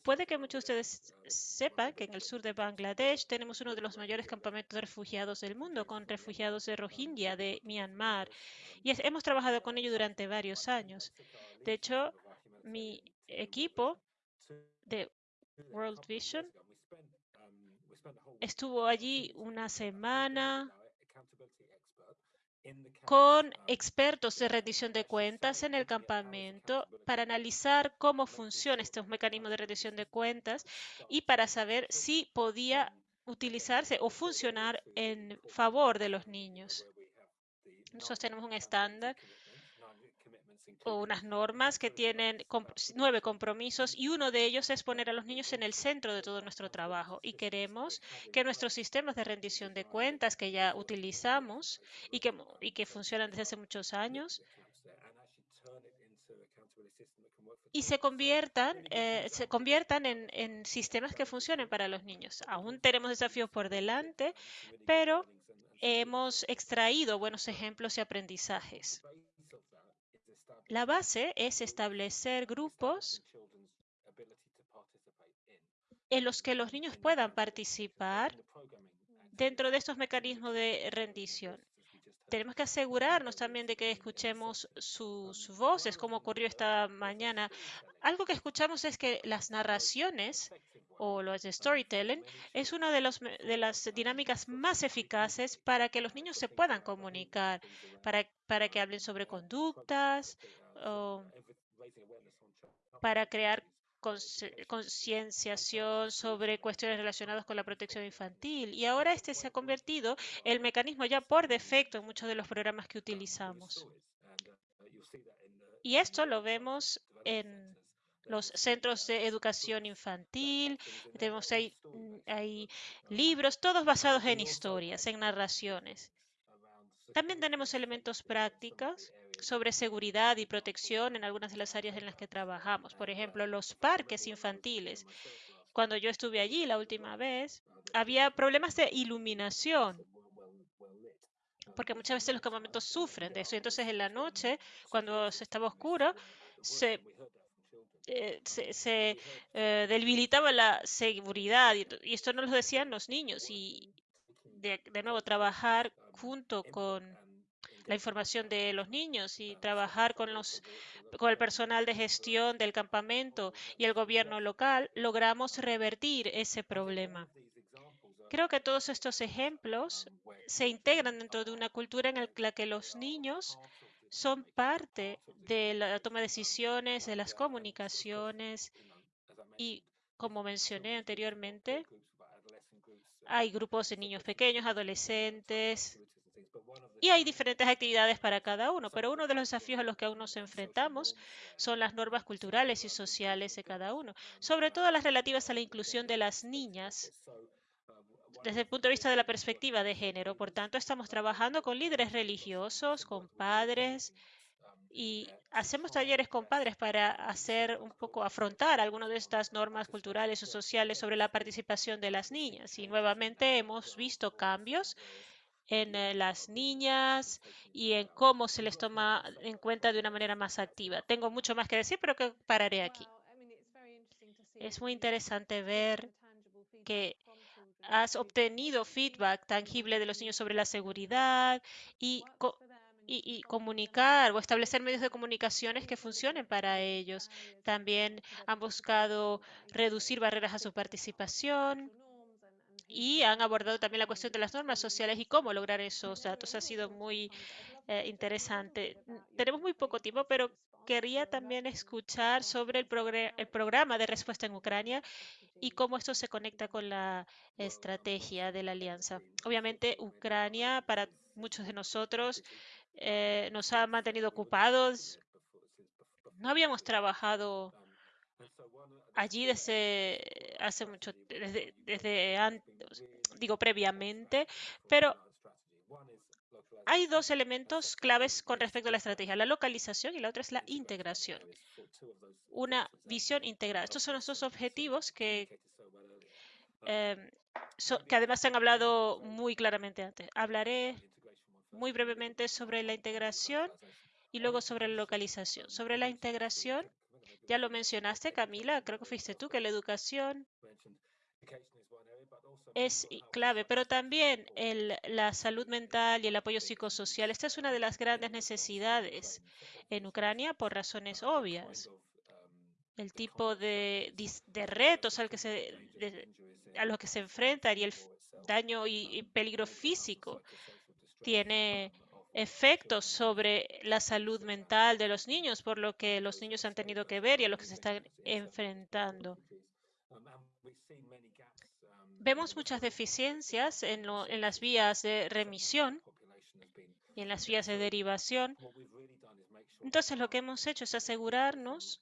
Puede que muchos de ustedes sepan que en el sur de Bangladesh tenemos uno de los mayores campamentos de refugiados del mundo, con refugiados de Rohingya de Myanmar. Y hemos trabajado con ellos durante varios años. De hecho, mi equipo de World Vision estuvo allí una semana con expertos de rendición de cuentas en el campamento para analizar cómo funciona este mecanismo de rendición de cuentas y para saber si podía utilizarse o funcionar en favor de los niños. Nosotros tenemos un estándar o unas normas que tienen nueve compromisos y uno de ellos es poner a los niños en el centro de todo nuestro trabajo. Y queremos que nuestros sistemas de rendición de cuentas que ya utilizamos y que, y que funcionan desde hace muchos años y se conviertan, eh, se conviertan en, en sistemas que funcionen para los niños. Aún tenemos desafíos por delante, pero hemos extraído buenos ejemplos y aprendizajes. La base es establecer grupos en los que los niños puedan participar dentro de estos mecanismos de rendición. Tenemos que asegurarnos también de que escuchemos sus voces, como ocurrió esta mañana. Algo que escuchamos es que las narraciones o los storytelling es una de, los, de las dinámicas más eficaces para que los niños se puedan comunicar, para, para que hablen sobre conductas, para crear concienciación sobre cuestiones relacionadas con la protección infantil. Y ahora este se ha convertido el mecanismo ya por defecto en muchos de los programas que utilizamos. Y esto lo vemos en los centros de educación infantil, tenemos ahí, hay libros, todos basados en historias, en narraciones. También tenemos elementos prácticos sobre seguridad y protección en algunas de las áreas en las que trabajamos. Por ejemplo, los parques infantiles. cuando yo estuve allí la última vez, había problemas de iluminación, porque muchas veces los campamentos sufren de eso. Entonces en la noche, cuando se estaba oscuro, se, eh, eh, debilitaba la seguridad. Y, esto nos lo decían los niños. Y de nuevo, trabajar junto con la información de los niños y trabajar con los con el personal de gestión del campamento y el gobierno local, logramos revertir ese problema. Creo que todos estos ejemplos se integran dentro de una cultura en la que los niños son parte de la toma de decisiones, de las comunicaciones y, como mencioné anteriormente, hay grupos de niños pequeños, adolescentes, y hay diferentes actividades para cada uno, pero uno de los desafíos a los que aún nos enfrentamos son las normas culturales y sociales de cada uno, sobre todo las relativas a la inclusión de las niñas desde el punto de vista de la perspectiva de género. Por tanto, estamos trabajando con líderes religiosos, con padres, y hacemos talleres con padres para hacer un poco, afrontar algunas de estas normas culturales o sociales sobre la participación de las niñas. Y nuevamente hemos visto cambios en eh, las niñas y en cómo se les toma en cuenta de una manera más activa. Tengo mucho más que decir, pero que pararé aquí. Es muy interesante ver que has obtenido feedback tangible de los niños sobre la seguridad y, y, y, comunicar o establecer medios de comunicaciones que funcionen para ellos. También han buscado reducir barreras a su participación y han abordado también la cuestión de las normas sociales y cómo lograr esos datos. Ha sido muy eh, interesante. Tenemos muy poco tiempo, pero quería también escuchar sobre el, el, programa de respuesta en Ucrania y cómo esto se conecta con la estrategia de la alianza. Obviamente, Ucrania, para muchos de nosotros, eh, nos ha mantenido ocupados. No habíamos trabajado allí desde hace mucho, desde, desde antes, digo previamente, pero hay dos elementos claves con respecto a la estrategia, la localización y la otra es la integración. Una visión integrada. Estos son los dos objetivos que, so, que además se han hablado muy claramente antes. Hablaré muy brevemente sobre la integración y luego sobre la localización. Sobre la integración, ya lo mencionaste, Camila, creo que fuiste tú, que la educación es clave, pero también el, la salud mental y el apoyo psicosocial. Esta es una de las grandes necesidades en Ucrania por razones obvias. El tipo de, retos al que se, de, a los que se enfrentan y el daño y, y peligro físico tiene efectos sobre la salud mental de los niños, por lo que los niños han tenido que ver y a lo que se están enfrentando. Vemos muchas deficiencias en, en las vías de remisión y en las vías de derivación. Entonces, lo que hemos hecho es asegurarnos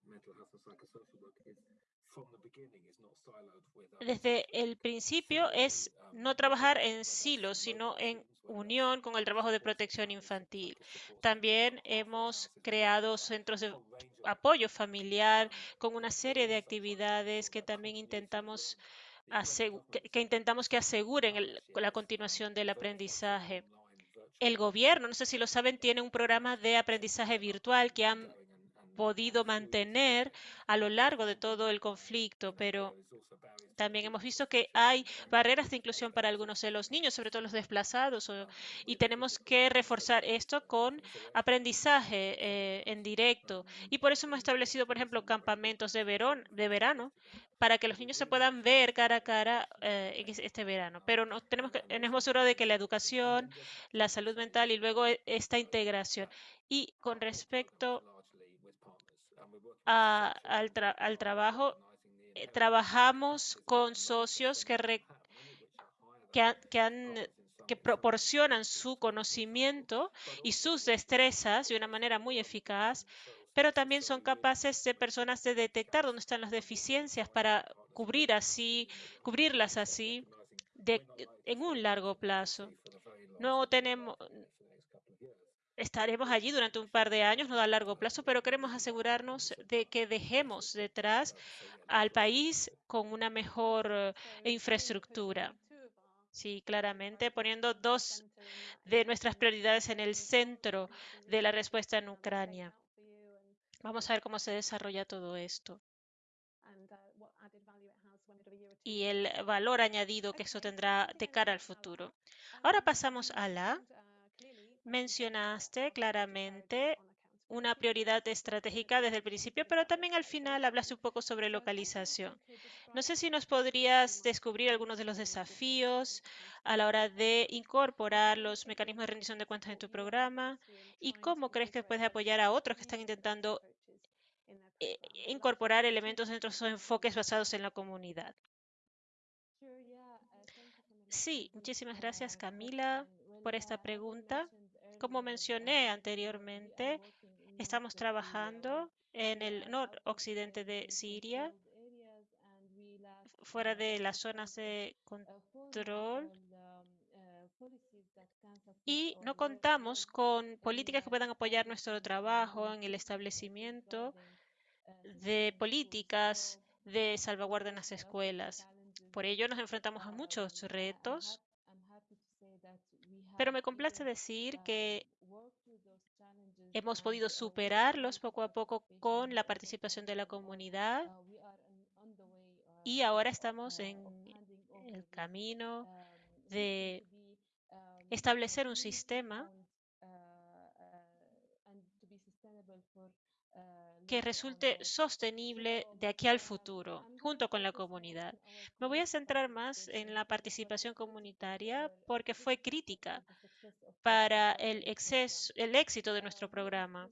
desde el principio es no trabajar en silos, sino en unión con el trabajo de protección infantil. También hemos creado centros de apoyo familiar con una serie de actividades que también intentamos que, intentamos que aseguren el, la continuación del aprendizaje. El gobierno, no sé si lo saben, tiene un programa de aprendizaje virtual que han podido mantener a lo largo de todo el conflicto, pero también hemos visto que hay barreras de inclusión para algunos de los niños, sobre todo los desplazados, y tenemos que reforzar esto con aprendizaje eh, en directo. Y por eso hemos establecido, por ejemplo, campamentos de, verón, de verano para que los niños se puedan ver cara a cara eh, este verano. Pero nos tenemos que, tenemos seguro de que la educación, la salud mental y luego e, esta integración. Y con respecto a, al, tra al trabajo, eh, trabajamos con socios que, re, que, han, que, han, que proporcionan su conocimiento y sus destrezas de una manera muy eficaz, pero también son capaces de personas de detectar dónde están las deficiencias para cubrir así, cubrirlas así de, en un largo plazo. No tenemos, estaremos allí durante un par de años, no a largo plazo, pero queremos asegurarnos de que dejemos detrás al país con una mejor eh, infraestructura. Sí, claramente, poniendo dos de nuestras prioridades en el centro de la respuesta en Ucrania. Vamos a ver cómo se desarrolla todo esto y el valor añadido que eso tendrá de cara al futuro. Ahora pasamos a la. Mencionaste claramente una prioridad estratégica desde el principio, pero también al final hablaste un poco sobre localización. No sé si nos podrías descubrir algunos de los desafíos a la hora de incorporar los mecanismos de rendición de cuentas en tu programa y cómo crees que puedes apoyar a otros que están intentando eh, incorporar elementos dentro de esos enfoques basados en la comunidad. Sí, muchísimas gracias Camila por esta pregunta. Como mencioné anteriormente, estamos trabajando en el noroccidente de Siria, fuera de las zonas de control. Y no contamos con políticas que puedan apoyar nuestro trabajo en el establecimiento de políticas de salvaguardia en las escuelas. Por ello nos enfrentamos a muchos retos, pero me complace decir que hemos podido superarlos poco a poco con la participación de la comunidad y ahora estamos en el camino de establecer un sistema que resulte sostenible de aquí al futuro, junto con la comunidad. Me voy a centrar más en la participación comunitaria porque fue crítica para el, éxito de nuestro programa.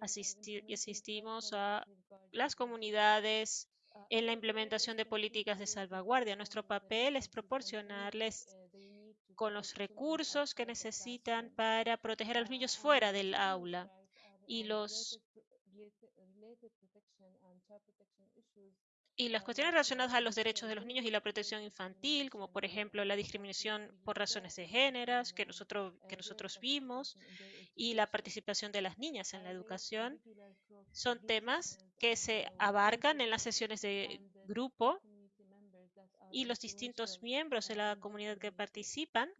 asistimos a las comunidades en la implementación de políticas de salvaguardia. Nuestro papel es proporcionarles con los recursos que necesitan para proteger a los niños fuera del aula y los y las cuestiones relacionadas a los derechos de los niños y la protección infantil, como por ejemplo la discriminación por razones de género que nosotros, que nosotros vimos, y la participación de las niñas en la educación, son temas que se abarcan en las sesiones de grupo y los distintos miembros de la comunidad que participan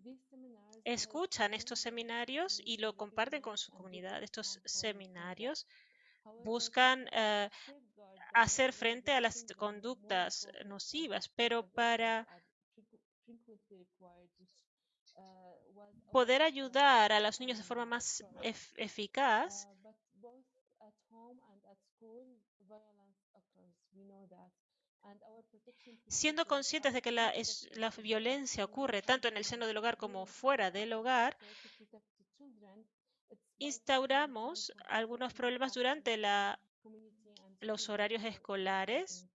escuchan estos seminarios y lo comparten con su comunidad. Estos seminarios buscan eh, hacer frente a las conductas nocivas, pero para poder ayudar a los niños de forma más eficaz, siendo conscientes de que la, la, violencia ocurre tanto en el seno del hogar como fuera del hogar, instauramos algunos problemas durante la, los horarios escolares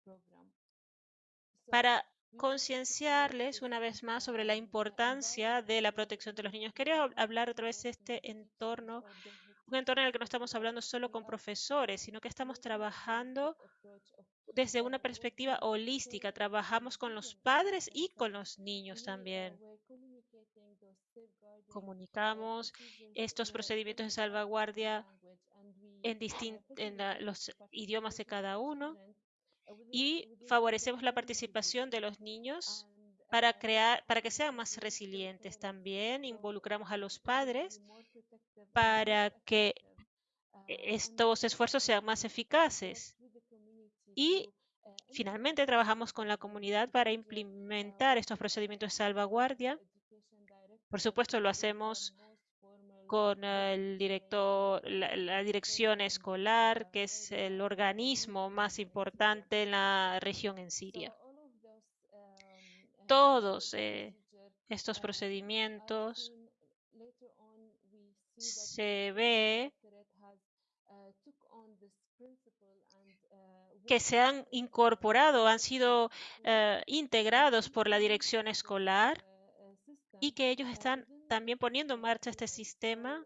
para concienciarles una vez más sobre la importancia de la protección de los niños. Quería hablar otra vez de este entorno, un entorno en el que no estamos hablando solo con profesores, sino que estamos trabajando desde una perspectiva holística. Trabajamos con los padres y con los niños también comunicamos estos procedimientos de salvaguardia en, en los idiomas de cada uno y favorecemos la participación de los niños para crear, para que sean más resilientes. También involucramos a los padres para que estos esfuerzos sean más eficaces. Y finalmente trabajamos con la comunidad para implementar estos procedimientos de salvaguardia por supuesto, lo hacemos con el director, la, dirección escolar, que es el organismo más importante en la región en Siria. Todos eh, estos procedimientos se ve que se han incorporado, han sido eh, integrados por la dirección escolar y que ellos están también poniendo en marcha este sistema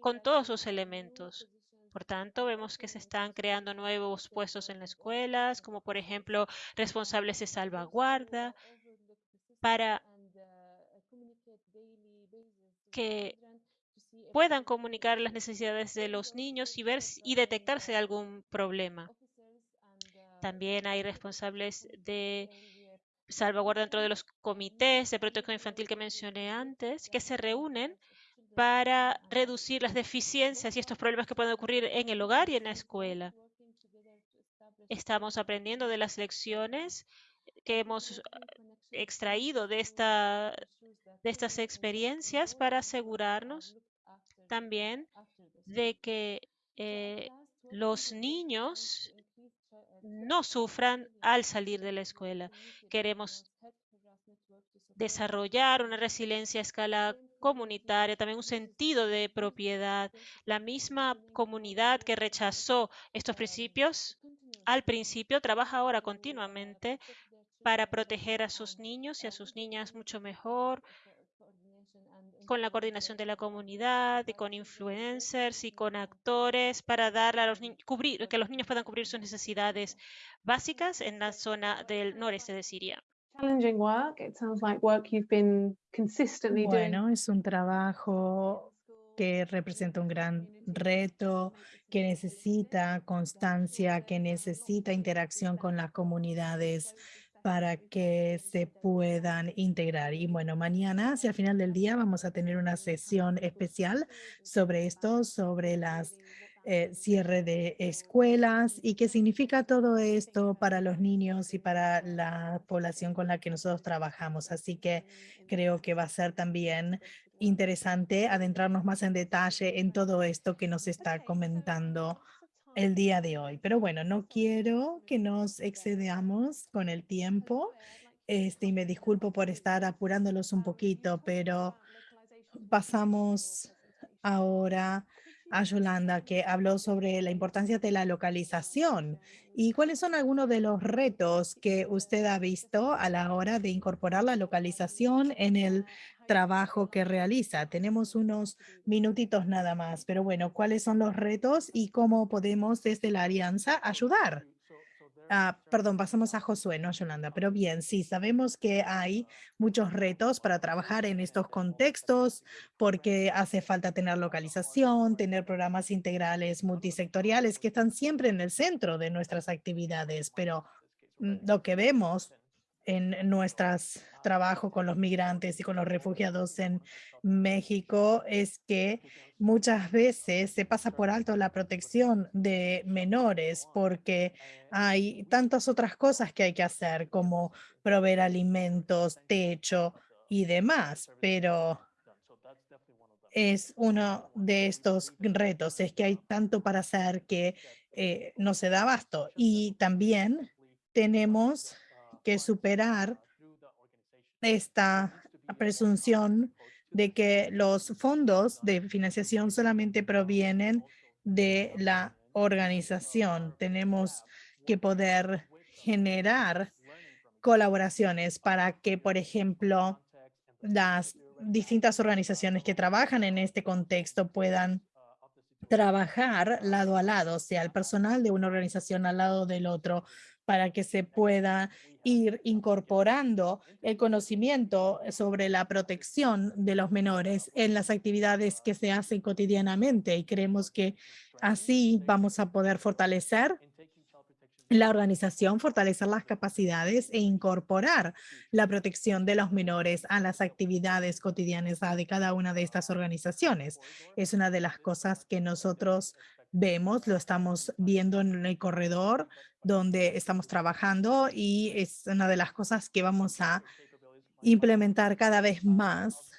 con todos sus elementos. Por tanto, vemos que se están creando nuevos puestos en las escuelas, como por ejemplo responsables de salvaguarda, para que puedan comunicar las necesidades de los niños y ver y detectar si hay algún problema. También hay responsables de salvaguarda dentro de los comités de protección infantil que mencioné antes, que se reúnen para reducir las deficiencias y estos problemas que pueden ocurrir en el hogar y en la escuela. Estamos aprendiendo de las lecciones que hemos extraído de, esta, de estas experiencias para asegurarnos también de que eh, los niños no sufran al salir de la escuela. Queremos desarrollar una resiliencia a escala comunitaria, también un sentido de propiedad. La misma comunidad que rechazó estos principios al principio trabaja ahora continuamente para proteger a sus niños y a sus niñas mucho mejor, con la coordinación de la comunidad y con influencers y con actores para dar a los niños, cubrir, que los niños puedan cubrir sus necesidades básicas en la zona del noreste de Siria. Challenging work. It sounds like work you've been consistently doing. Bueno, es un trabajo que representa un gran reto, que necesita constancia, que necesita interacción con las comunidades para que se puedan integrar. Y bueno, mañana, hacia el final del día, vamos a tener una sesión especial sobre esto, sobre las eh, cierre de escuelas y qué significa todo esto para los niños y para la población con la que nosotros trabajamos. Así que creo que va a ser también interesante adentrarnos más en detalle en todo esto que nos está comentando el día de hoy. Pero bueno, no quiero que nos excedamos con el tiempo. Este, y me disculpo por estar apurándolos un poquito, pero pasamos ahora a Yolanda, que habló sobre la importancia de la localización y cuáles son algunos de los retos que usted ha visto a la hora de incorporar la localización en el trabajo que realiza. Tenemos unos minutitos nada más, pero bueno, ¿cuáles son los retos y cómo podemos desde la alianza ayudar? Ah, perdón, pasamos a Josué, no Yolanda, pero bien, sí, sabemos que hay muchos retos para trabajar en estos contextos porque hace falta tener localización, tener programas integrales multisectoriales que están siempre en el centro de nuestras actividades, pero mm, lo que vemos en nuestros trabajo con los migrantes y con los refugiados en México es que muchas veces se pasa por alto la protección de menores porque hay tantas otras cosas que hay que hacer como proveer alimentos, techo y demás, pero es uno de estos retos, es que hay tanto para hacer que eh, no se da abasto. Y también tenemos que superar esta presunción de que los fondos de financiación solamente provienen de la organización. Tenemos que poder generar colaboraciones para que, por ejemplo, las distintas organizaciones que trabajan en este contexto puedan trabajar lado a lado, o sea, el personal de una organización al lado del otro, para que se pueda ir incorporando el conocimiento sobre la protección de los menores en las actividades que se hacen cotidianamente y creemos que así vamos a poder fortalecer la organización, fortalecer las capacidades e incorporar la protección de los menores a las actividades cotidianas de cada una de estas organizaciones. Es una de las cosas que nosotros vemos, lo estamos viendo en el corredor donde estamos trabajando y es una de las cosas que vamos a implementar cada vez más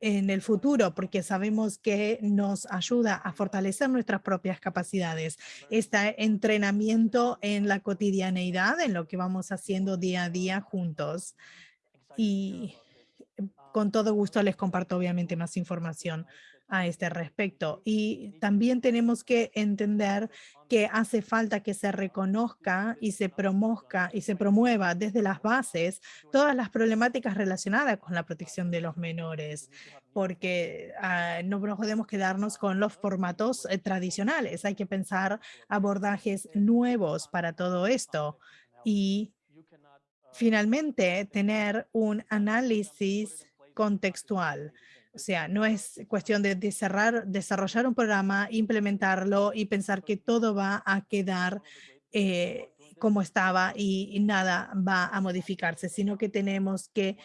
en el futuro, porque sabemos que nos ayuda a fortalecer nuestras propias capacidades. Este entrenamiento en la cotidianeidad, en lo que vamos haciendo día a día juntos. Y con todo gusto les comparto obviamente más información a este respecto. Y también tenemos que entender que hace falta que se reconozca y se promozca y se promueva desde las bases todas las problemáticas relacionadas con la protección de los menores, porque ah, no podemos quedarnos con los formatos eh, tradicionales. Hay que pensar abordajes nuevos para todo esto. Y finalmente, tener un análisis contextual O sea, no es cuestión de desarrollar, desarrollar un programa, implementarlo y pensar que todo va a quedar eh, como estaba y nada va a modificarse, sino que tenemos que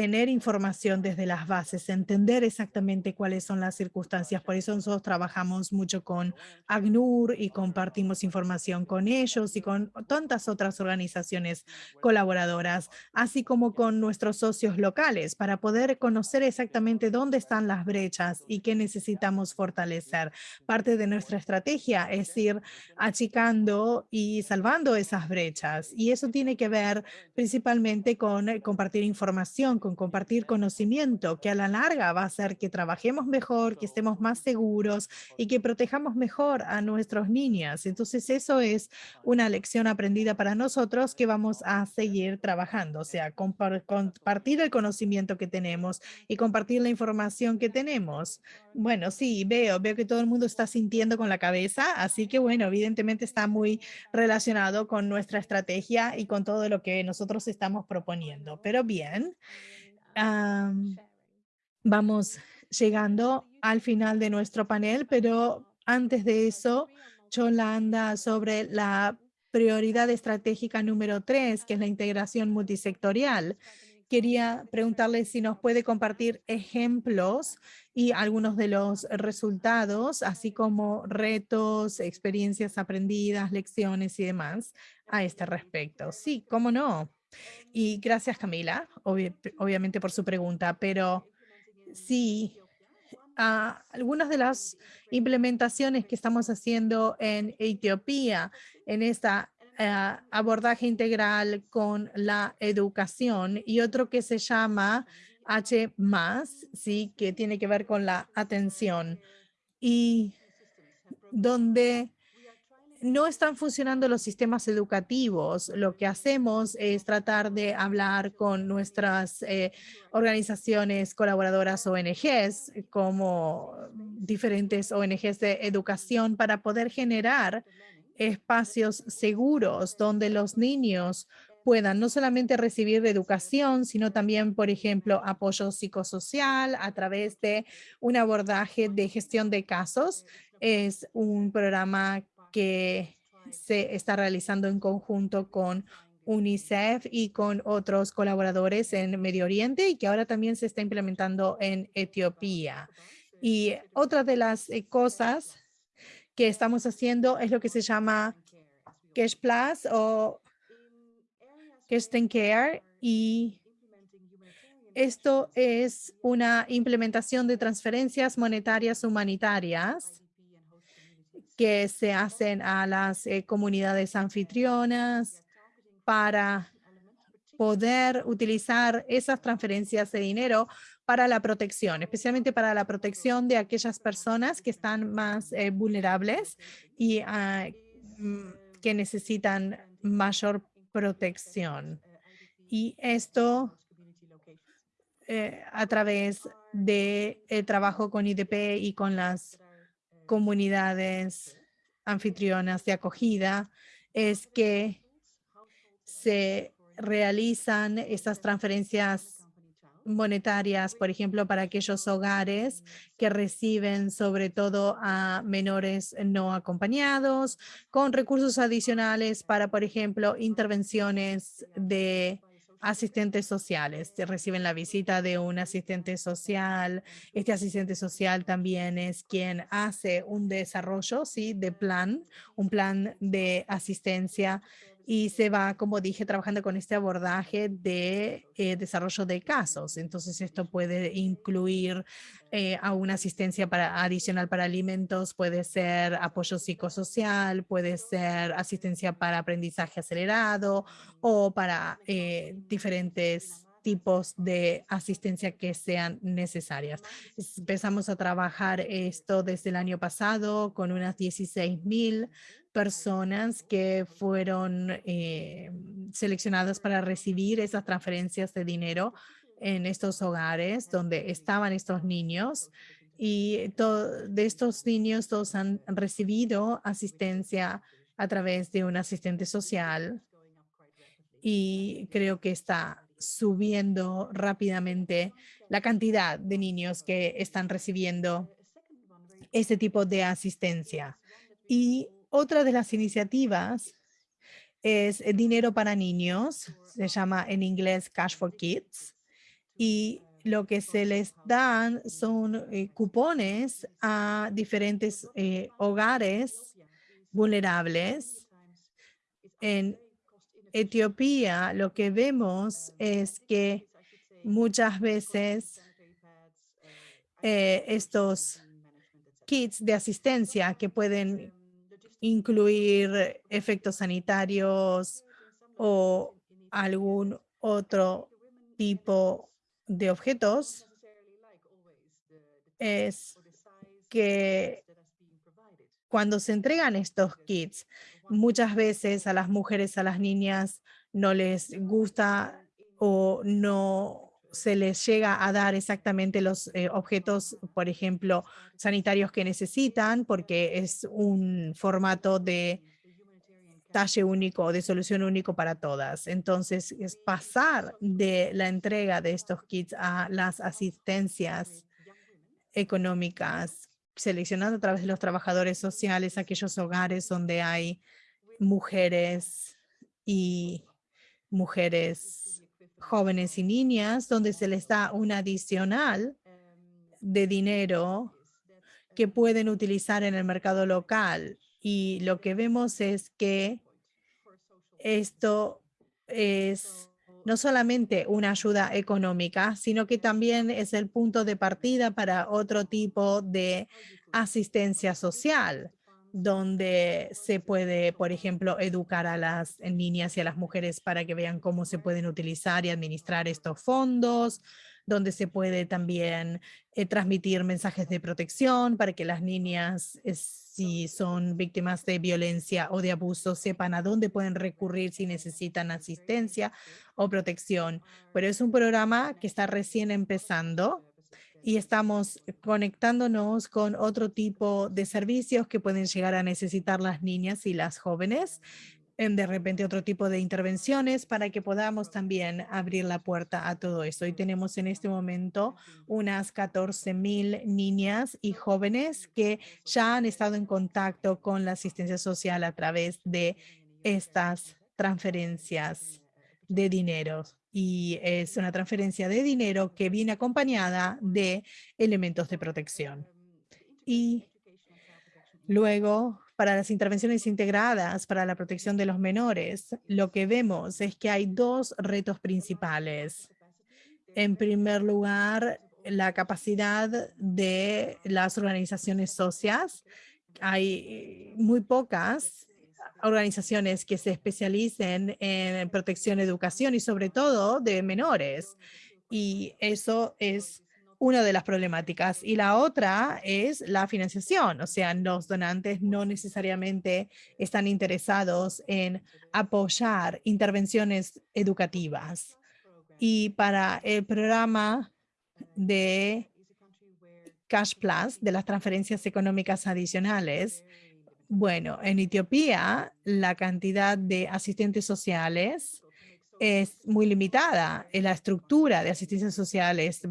tener información desde las bases, entender exactamente cuáles son las circunstancias. Por eso nosotros trabajamos mucho con ACNUR y compartimos información con ellos y con tantas otras organizaciones colaboradoras, así como con nuestros socios locales para poder conocer exactamente dónde están las brechas y qué necesitamos fortalecer. Parte de nuestra estrategia es ir achicando y salvando esas brechas y eso tiene que ver principalmente con eh, compartir información con compartir conocimiento, que a la larga va a hacer que trabajemos mejor, que estemos más seguros y que protejamos mejor a nuestros niños. Entonces eso es una lección aprendida para nosotros que vamos a seguir trabajando, o sea, compartir el conocimiento que tenemos y compartir la información que tenemos. Bueno, sí, veo, veo que todo el mundo está sintiendo con la cabeza, así que bueno, evidentemente está muy relacionado con nuestra estrategia y con todo lo que nosotros estamos proponiendo. Pero bien, vamos llegando al final de nuestro panel, pero antes de eso, Cholanda, sobre la prioridad estratégica número tres, que es la integración multisectorial. Quería preguntarle si nos puede compartir ejemplos y algunos de los resultados, así como retos, experiencias aprendidas, lecciones y demás a este respecto. Sí, cómo no. Y gracias, Camila, obviamente por su pregunta, pero sí, ah, algunas de las implementaciones que estamos haciendo en Etiopía, en esta ah, abordaje integral con la educación y otro que se llama H+, sí, que tiene que ver con la atención y donde no están funcionando los sistemas educativos. Lo que hacemos es tratar de hablar con nuestras eh, organizaciones colaboradoras ONGs, como diferentes ONGs de educación, para poder generar espacios seguros donde los niños puedan no solamente recibir educación, sino también, por ejemplo, apoyo psicosocial a través de un abordaje de gestión de casos. Es un programa que se está realizando en conjunto con UNICEF y con otros colaboradores en Medio Oriente y que ahora también se está implementando en Etiopía. Y otra de las eh, cosas que estamos haciendo es lo que se llama Cash Plus o Cash Care y esto es una implementación de transferencias monetarias humanitarias que se hacen a las eh, comunidades anfitrionas para poder utilizar esas transferencias de dinero para la protección, especialmente para la protección de aquellas personas que están más eh, vulnerables y ah, mm, que necesitan mayor protección. Y esto eh, a través de trabajo con IDP y con las comunidades anfitrionas de acogida es que se realizan estas transferencias monetarias, por ejemplo, para aquellos hogares que reciben sobre todo a menores no acompañados, con recursos adicionales para, por ejemplo, intervenciones de asistentes sociales. Reciben la visita de un asistente social. Este asistente social también es quien hace un desarrollo ¿sí? de plan, un plan de asistencia y se va, como dije, trabajando con este abordaje de eh, desarrollo de casos. Entonces, esto puede incluir eh, a una asistencia para, adicional para alimentos, puede ser apoyo psicosocial, puede ser asistencia para aprendizaje acelerado o para eh, diferentes tipos de asistencia que sean necesarias. Empezamos a trabajar esto desde el año pasado con unas 16 mil personas que fueron eh, seleccionadas para recibir esas transferencias de dinero en estos hogares donde estaban estos niños y de estos niños todos han recibido asistencia a través de un asistente social y creo que está subiendo rápidamente la cantidad de niños que están recibiendo este tipo de asistencia. Y otra de las iniciativas es dinero para niños, se llama en inglés Cash for Kids, y lo que se les dan son eh, cupones a diferentes eh, hogares vulnerables. En Etiopía lo que vemos es que muchas veces eh, estos kits de asistencia que pueden incluir efectos sanitarios o algún otro tipo de objetos es que cuando se entregan estos kits, muchas veces a las mujeres, a las niñas, no les gusta o no se les llega a dar exactamente los eh, objetos, por ejemplo, sanitarios que necesitan, porque es un formato de talle único, de solución único para todas. Entonces, es pasar de la entrega de estos kits a las asistencias económicas seleccionando a través de los trabajadores sociales aquellos hogares donde hay mujeres y mujeres jóvenes y niñas, donde se les da un adicional de dinero que pueden utilizar en el mercado local. Y lo que vemos es que esto es no solamente una ayuda económica, sino que también es el punto de partida para otro tipo de asistencia social, donde se puede, por ejemplo, educar a las niñas y a las mujeres para que vean cómo se pueden utilizar y administrar estos fondos, donde se puede también eh, transmitir mensajes de protección para que las niñas, eh, si son víctimas de violencia o de abuso, sepan a dónde pueden recurrir si necesitan asistencia o protección. Pero es un programa que está recién empezando y estamos conectándonos con otro tipo de servicios que pueden llegar a necesitar las niñas y las jóvenes de repente otro tipo de intervenciones para que podamos también abrir la puerta a todo esto. Y tenemos en este momento unas 14 mil niñas y jóvenes que ya han estado en contacto con la asistencia social a través de estas transferencias de dinero. Y es una transferencia de dinero que viene acompañada de elementos de protección. Y luego para las intervenciones integradas para la protección de los menores, lo que vemos es que hay dos retos principales. En primer lugar, la capacidad de las organizaciones socias. Hay muy pocas organizaciones que se especialicen en protección, educación y sobre todo de menores. Y eso es una de las problemáticas. Y la otra es la financiación, o sea, los donantes no necesariamente están interesados en apoyar intervenciones educativas. Y para el programa de Cash Plus, de las transferencias económicas adicionales, bueno, en Etiopía la cantidad de asistentes sociales es muy limitada. En la estructura de asistencia social es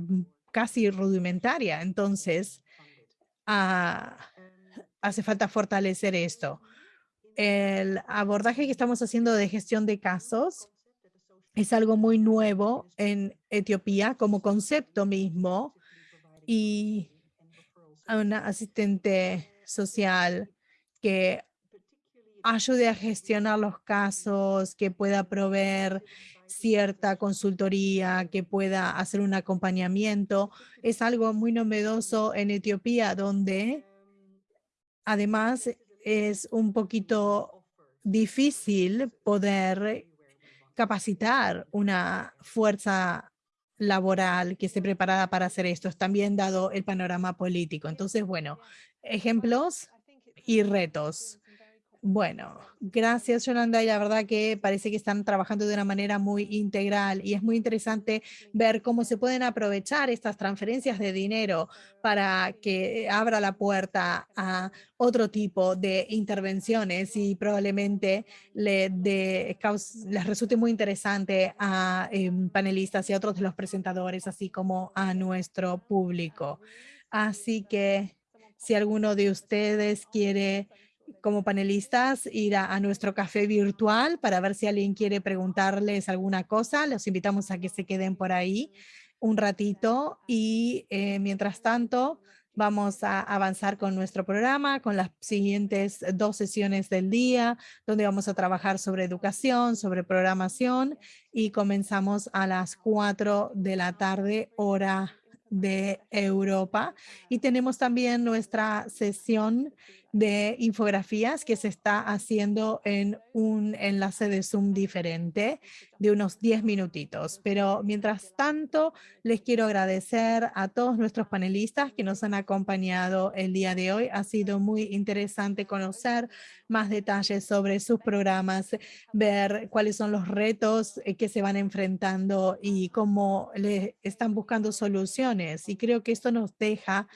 casi rudimentaria. Entonces, ah, hace falta fortalecer esto. El abordaje que estamos haciendo de gestión de casos es algo muy nuevo en Etiopía como concepto mismo y una asistente social que ayude a gestionar los casos, que pueda proveer cierta consultoría, que pueda hacer un acompañamiento. Es algo muy novedoso en Etiopía, donde además es un poquito difícil poder capacitar una fuerza laboral que esté preparada para hacer esto, también dado el panorama político. Entonces, bueno, ejemplos y retos. Bueno, gracias Yolanda y la verdad que parece que están trabajando de una manera muy integral y es muy interesante ver cómo se pueden aprovechar estas transferencias de dinero para que abra la puerta a otro tipo de intervenciones y probablemente les resulte muy interesante a em, panelistas y a otros de los presentadores, así como a nuestro público. Así que si alguno de ustedes quiere como panelistas ir a, nuestro café virtual para ver si alguien quiere preguntarles alguna cosa. Los invitamos a que se queden por ahí un ratito y eh, mientras tanto vamos a avanzar con nuestro programa, con las siguientes dos sesiones del día, donde vamos a trabajar sobre educación, sobre programación y comenzamos a las 4 de la tarde, hora de Europa. Y tenemos también nuestra sesión de infografías que se está haciendo en un enlace de Zoom diferente de unos 10 minutitos. Pero mientras tanto, les quiero agradecer a todos nuestros panelistas que nos han acompañado el día de hoy. Ha sido muy interesante conocer más detalles sobre sus programas, ver cuáles son los retos eh, que se van enfrentando y cómo le están buscando soluciones. Y creo que esto nos deja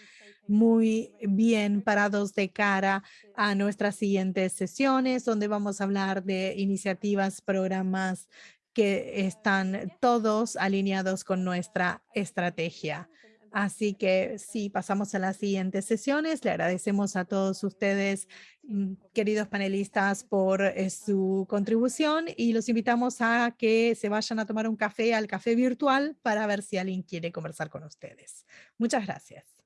muy bien parados de cara a nuestras siguientes sesiones, donde vamos a hablar de iniciativas, programas que están todos alineados con nuestra estrategia. Así que sí, pasamos a las siguientes sesiones. Le agradecemos a todos ustedes, mm, queridos panelistas, por eh, su contribución y los invitamos a que se vayan a tomar un café al café virtual para ver si alguien quiere conversar con ustedes. Muchas gracias.